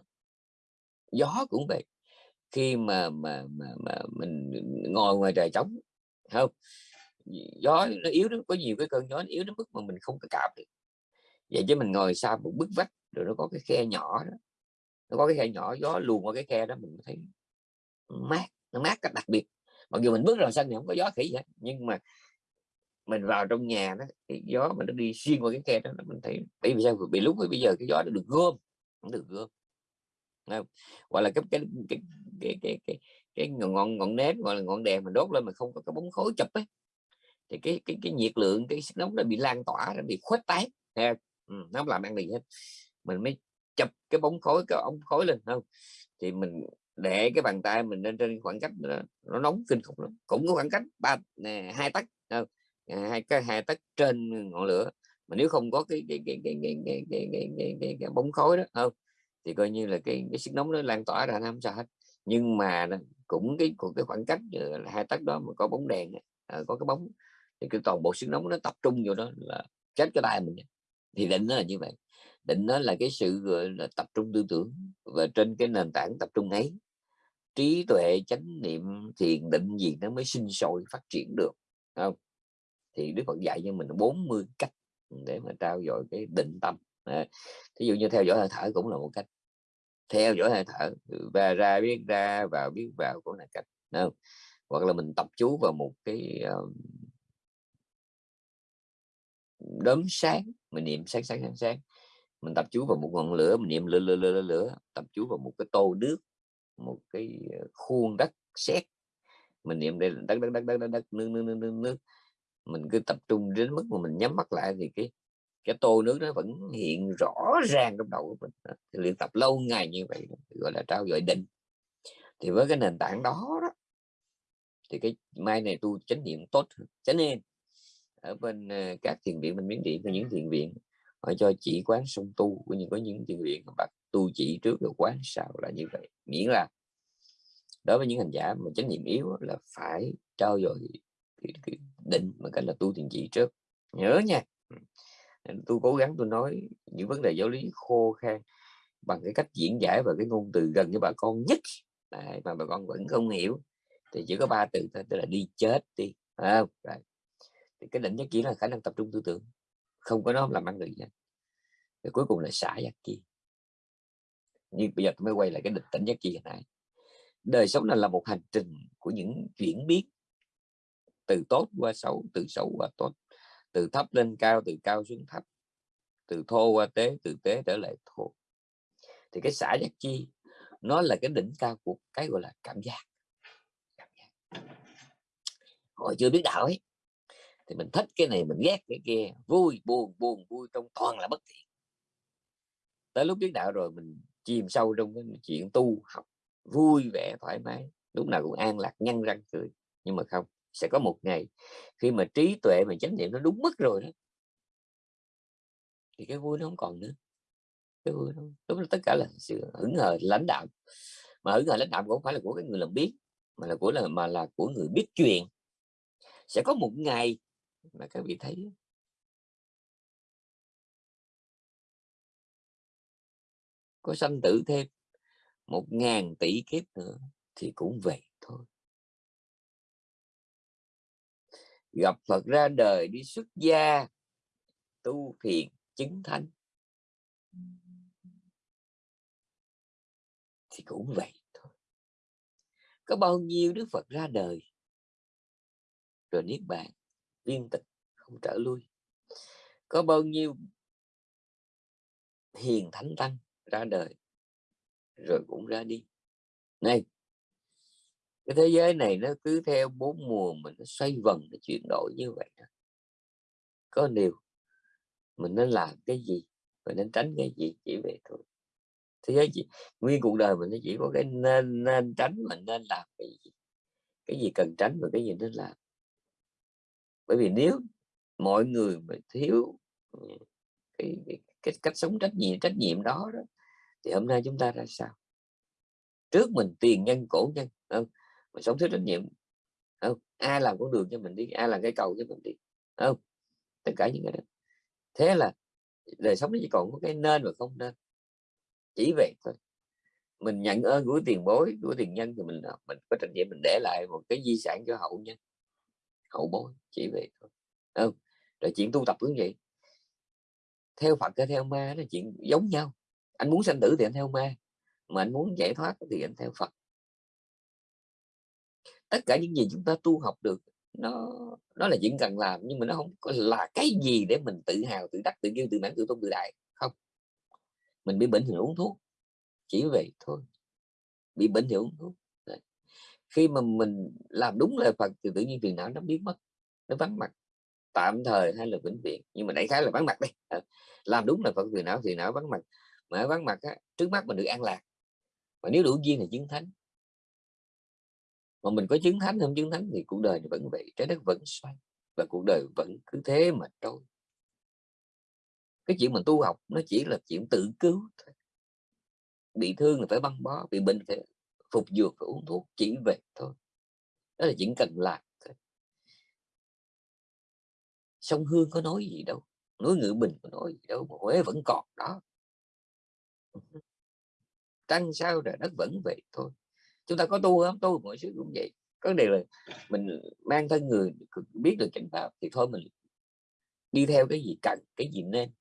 Speaker 1: Gió cũng vậy. Khi mà mà mà, mà mình ngồi ngoài trời trống không? Gió nó yếu nó có nhiều cái cơn gió nó yếu đến mức mà mình không có cảm được. Vậy chứ mình ngồi xa một bức vách rồi nó có cái khe nhỏ đó nó có cái khe nhỏ gió luồn qua cái khe đó mình thấy mát nó mát cách đặc biệt. Mặc dù mình bước ra sân thì không có gió khỉ vậy nhưng mà mình vào trong nhà đó cái gió mà nó đi xuyên qua cái khe đó mình thấy bởi vì sao? Bị lúc bây giờ cái gió nó được gom nó được gom. Không? là cái cái cái cái cái cái, cái ngọn ngọn nến gọi là ngọn đèn mà đốt lên mà không có cái bóng khối chụp ấy thì cái cái cái nhiệt lượng cái sức nóng nó bị lan tỏa nó bị khuếch tán. Ừ, nó không làm ăn gì hết. Mình mới chụp cái bóng khối cái ống khối lên không thì mình để cái bàn tay mình lên trên khoảng cách nó, nó nóng kinh khủng lắm cũng có khoảng cách ba hai tấc không? hai cái hai tấc trên ngọn lửa mà nếu không có cái cái cái cái cái cái cái, cái, cái, cái, cái bóng khối đó không thì coi như là cái cái sức nóng nó lan tỏa ra không sao hết nhưng mà cũng cái cái khoảng cách hai tấc đó mà có bóng đèn có cái bóng thì cái toàn bộ sức nóng nó tập trung vào đó là chết cái tay mình thì định nó là như vậy định nó là cái sự gọi là tập trung tư tưởng và trên cái nền tảng tập trung ấy trí tuệ chánh niệm thiền định gì nó mới sinh sôi phát triển được không? Thì Đức Phật dạy cho mình 40 cách để mà trao dồi cái định tâm. À, thí dụ như theo dõi hơi thở cũng là một cách. Theo dõi hơi thở ừ, và ra biết ra vào biết vào cũng là cách không? hoặc là mình tập chú vào một cái uh, đốm sáng mình niệm sáng sáng sáng sáng mình tập chú vào một ngọn lửa mình niệm lửa lửa lửa lửa tập chú vào một cái tô nước một cái ờ, khuôn đất sét. Mình niệm đây là đất đất đất đất đất, đất nước, nước nước nước nước. Mình cứ tập trung đến mức mà mình nhắm mắt lại thì cái cái tô nước nó vẫn hiện rõ ràng trong đầu của mình. Thì luyện tập lâu ngày như vậy gọi là trao dồi định. Thì với cái nền tảng đó, đó thì cái mai này tu chánh niệm tốt cho nên ở bên ờ, các thiền viện mình miếng điện có những thiền viện họ cho chỉ quán song tu của những có những thiền viện bắt tu chỉ trước rồi quán sau là như vậy. Miễn là đối với những hành giả mà chánh niệm yếu là phải trao dồi định mà cách là tu thiền chỉ trước. Nhớ nha. Tôi cố gắng tôi nói những vấn đề giáo lý khô khan bằng cái cách diễn giải và cái ngôn từ gần với bà con nhất. Đấy, mà bà con vẫn không hiểu. Thì chỉ có ba từ thôi tức là đi chết đi à, Đấy. thì cái định nhất chỉ là khả năng tập trung tư tưởng không có nó làm ăn được gì rồi cuối cùng là xả giác chi. Nhưng bây giờ tôi mới quay lại cái định tĩnh giác chi hồi nãy. Đời sống này là một hành trình của những chuyển biến. Từ tốt qua xấu từ xấu qua tốt. Từ thấp lên cao từ cao xuống thấp. Từ thô qua tế từ tế trở lại thô. Thì cái xả giác chi nó là cái đỉnh cao của cái gọi là cảm giác, cảm giác. họ chưa biết đạo ấy thì mình thích cái này, mình ghét cái kia. Vui, buồn buồn, vui trong toàn là bất thiện. Tới lúc biết đạo rồi mình chìm sâu trong cái chuyện tu, học, vui vẻ, thoải mái. Lúc nào cũng an lạc, nhăn răng cười. Nhưng mà không, sẽ có một ngày khi mà trí tuệ, mà chánh niệm nó đúng mức rồi đó, thì cái vui nó không còn nữa. Cái vui nó lúc đó tất cả là sự hững hờ lãnh đạo. Mà hững hờ lãnh đạo cũng không phải là của cái người làm biết, mà là của là, mà là của người biết chuyện sẽ có một ngày mà các vị thấy có sanh tử thêm một ngàn tỷ kiếp nữa thì cũng vậy thôi. Gặp Phật ra đời đi xuất gia, tu thiền, chứng thánh. Thì cũng vậy thôi. Có bao nhiêu Đức Phật ra đời? Rồi niết bàn viên tịch, không trở lui. Có bao nhiêu hiền thánh tăng ra đời, rồi cũng ra đi. Này, cái thế giới này nó cứ theo bốn mùa mình nó xoay vần nó chuyển đổi như vậy đó. có điều mình nên làm cái gì mình nên tránh cái gì chỉ về thôi. Thế giới chỉ, nguyên cuộc đời mình nó chỉ có cái nên nên tránh mình nên làm cái gì. Cái gì cần tránh và cái gì nên làm bởi vì nếu mọi người mà thiếu ừ, cái, cái, cái cách sống trách nhiệm trách nhiệm đó, đó thì hôm nay chúng ta ra sao? Trước mình tiền nhân cổ nhân không? mình sống thiếu trách nhiệm không? Ai làm con đường cho mình đi ai làm cái cầu cho mình đi không? Tất cả những cái đó. Thế là đời sống nó chỉ còn có cái nên và không nên. Chỉ vậy thôi. Mình nhận ơn của tiền bối của tiền nhân thì mình à, mình có trách nhiệm mình để lại một cái di sản cho hậu nhân hậu bối, chỉ vậy thôi. Không rồi chuyện tu tập cũng vậy. Theo Phật hay theo ma là chuyện giống nhau. Anh muốn sanh tử thì anh theo ma, mà anh muốn giải thoát thì anh theo Phật. Tất cả những gì chúng ta tu học được, nó nó là chuyện cần làm, nhưng mà nó không là cái gì để mình tự hào, tự đắc, tự kiêu, tự mãn, tự tôn, tự đại. Không. Mình bị bệnh thì uống thuốc, chỉ vậy thôi. Bị bệnh thì uống thuốc khi mà mình làm đúng lời Phật thì tự nhiên phiền não nó biến mất nó vắng mặt. Tạm thời hay là vĩnh viễn nhưng mà đại khái là vắng mặt đây ờ, làm đúng là Phật phiền não thì não vắng mặt. Mà vắng mặt á, trước mắt mình được an lạc. Mà nếu đủ duyên thì chứng thánh. Mà mình có chứng thánh không chứng thánh thì cuộc đời vẫn vậy trái đất vẫn xoay và cuộc đời vẫn cứ thế mà trôi. Cái chuyện mình tu học nó chỉ là chuyện tự cứu thôi. Bị thương là phải băng bó bị bệnh phải phục dược và uống thuốc chỉ vậy thôi. Đó là những cần làm thôi. sông hương có nói gì đâu núi ngự bình có nói gì đâu, mà huế vẫn còn đó. Trăng sao rồi đất vẫn vậy thôi. Chúng ta có tu không? Tu mọi sự cũng vậy. Có đề là mình mang thân người biết được chánh pháp thì thôi mình đi theo cái gì cần, cái gì nên.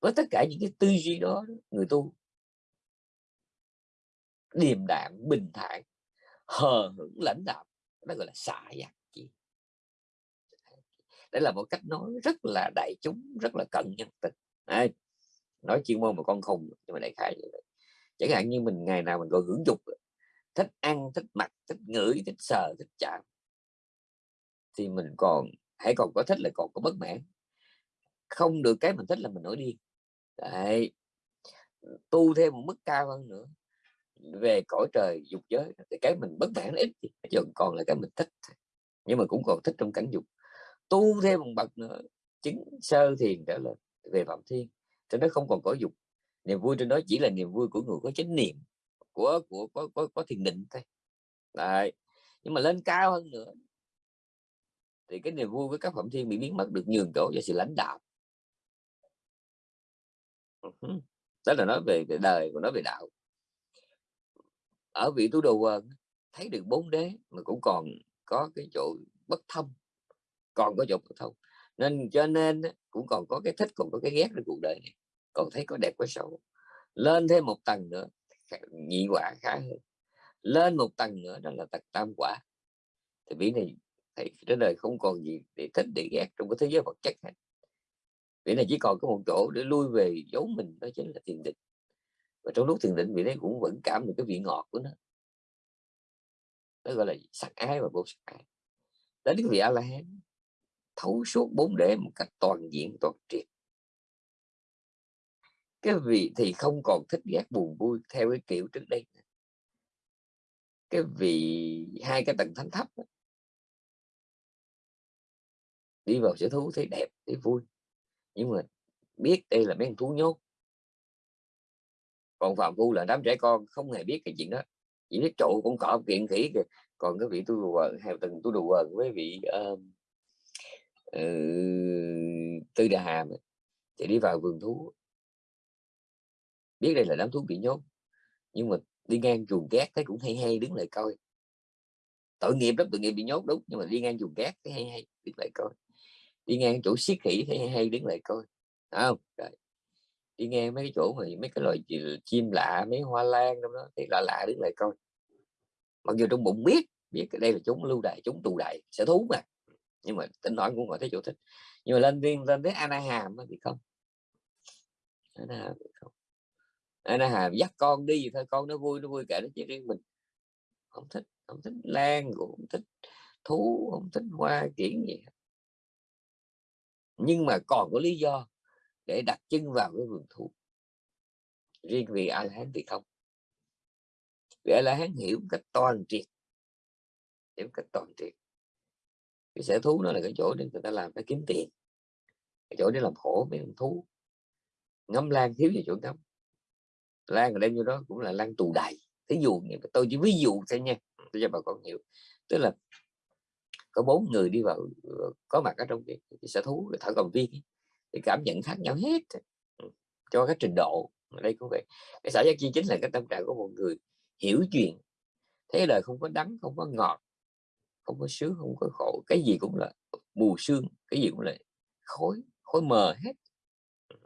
Speaker 1: Với tất cả những cái tư duy đó, người tu điềm đạm bình thản hờ hững lãnh đạo đó gọi là xả giác chi. Đây là một cách nói rất là đại chúng rất là cận nhân tình Đấy, nói chuyên môn mà con khùng nhưng mà đại khái chẳng hạn như mình ngày nào mình gọi hưởng dục thích ăn thích mặc thích ngửi thích sờ thích chạm thì mình còn hãy còn có thích là còn có bất mãn. Không được cái mình thích là mình nổi điên. Đấy tu thêm một mức cao hơn nữa về cõi trời dục giới thì cái mình bất mãn ít chứ còn là cái mình thích nhưng mà cũng còn thích trong cảnh dục. Tu thêm một bậc nữa chứng sơ thiền trở lên về phạm thiên cho nó không còn có dục. Niềm vui trên đó chỉ là niềm vui của người có chánh niệm của của có có, có thiền định thôi. Đấy. nhưng mà lên cao hơn nữa thì cái niềm vui với các phạm thiên bị biến mất được nhường chỗ cho sự lãnh đạo. Ừ đó là nói về, về đời của nói về đạo ở vị tu đồ quần thấy được bốn đế mà cũng còn có cái chỗ bất thông, còn có chỗ bất thông. Nên cho nên cũng còn có cái thích, còn có cái ghét trong cuộc đời này, còn thấy có đẹp có xấu. Lên thêm một tầng nữa nhị quả khá hơn. Lên một tầng nữa, đó là tầng tam quả. Thì vị này thầy trên đời không còn gì để thích, để ghét trong cái thế giới vật chất hết. Vị này chỉ còn có một chỗ để lui về giấu mình, đó chính là thiền định và trong lúc thiền định vị đấy cũng vẫn cảm được cái vị ngọt của nó. Nó gọi là sắc ái và vô sắc ái. Đến cái vị a la hán thấu suốt bốn đế một cách toàn diện toàn triệt. Cái vị thì không còn thích ghét buồn vui theo cái kiểu trước đây cái vị hai cái tầng thánh thấp đó, đi vào sở thú thấy đẹp thấy vui. Nhưng mà biết đây là mấy con thú nhốt còn phạm phu là đám trẻ con không hề biết cái chuyện đó. Chỉ biết trụ cũng cọ kiện khỉ kìa. Còn cái vị tu đùa quần hay từng tu đồ quần với vị uh, uh, tư đà hàm thì đi vào vườn thú. Biết đây là đám thú bị nhốt nhưng mà đi ngang chuồng cát thấy cũng hay hay đứng lại coi. Tội nghiệp lắm tội nghiệp bị nhốt đúng nhưng mà đi ngang chuồng cát thấy hay hay đứng lại coi. Đi ngang chỗ siết khỉ thấy hay hay đứng lại coi. Đấy không? Rồi đi nghe mấy cái chỗ mà mấy cái loài chim lạ, mấy hoa lan trong đó, thì lạ lạ đứng lại coi. Mặc dù trong bụng biết biết cái đây là chúng lưu đại chúng tù đại sẽ thú mà. Nhưng mà tính nói cũng gọi thấy chỗ thích. Nhưng mà lên viên lên tới Anaham thì không. Anaham thì không. Anaham dắt con đi thôi, con nó vui nó vui cả nó chỉ riêng mình. Không thích không thích lan, cũng không thích thú, không thích hoa kiển gì nhưng mà còn có lý do để đặt chân vào cái vườn thú. Riêng vì a la hán thì không. Vì a la hán hiểu một cách toàn triệt. Hiểu một cách toàn triệt. Cái sở thú nó là cái chỗ để người ta làm để kiếm tiền. Cái chỗ để làm khổ mấy con thú. Ngắm lan thiếu gì chỗ ngắm. Lan ở đây như đó cũng là lan tù đầy. Thí dụ tôi chỉ ví dụ thôi nha. Tôi cho bà con hiểu. Tức là có bốn người đi vào có mặt ở trong cái, cái sở thú thợ cầm viên thì cảm nhận khác nhau hết. Ừ, cho các trình độ đây cũng vậy. Cái xã giác chi chính là cái tâm trạng của một người hiểu chuyện thế đời không có đắng, không có ngọt, không có sướng, không có khổ. Cái gì cũng là mù xương cái gì cũng là khối khối mờ hết. Ừ,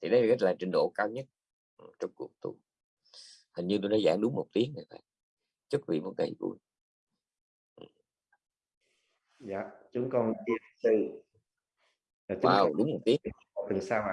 Speaker 1: thì đây là là trình độ cao nhất ừ, trong cuộc tu. Hình như tôi đã giảng đúng một tiếng rồi phải chúc vị một ngày vui.
Speaker 2: Dạ chúng con chia sư
Speaker 1: wow đúng một tiếng
Speaker 2: tuần sau ạ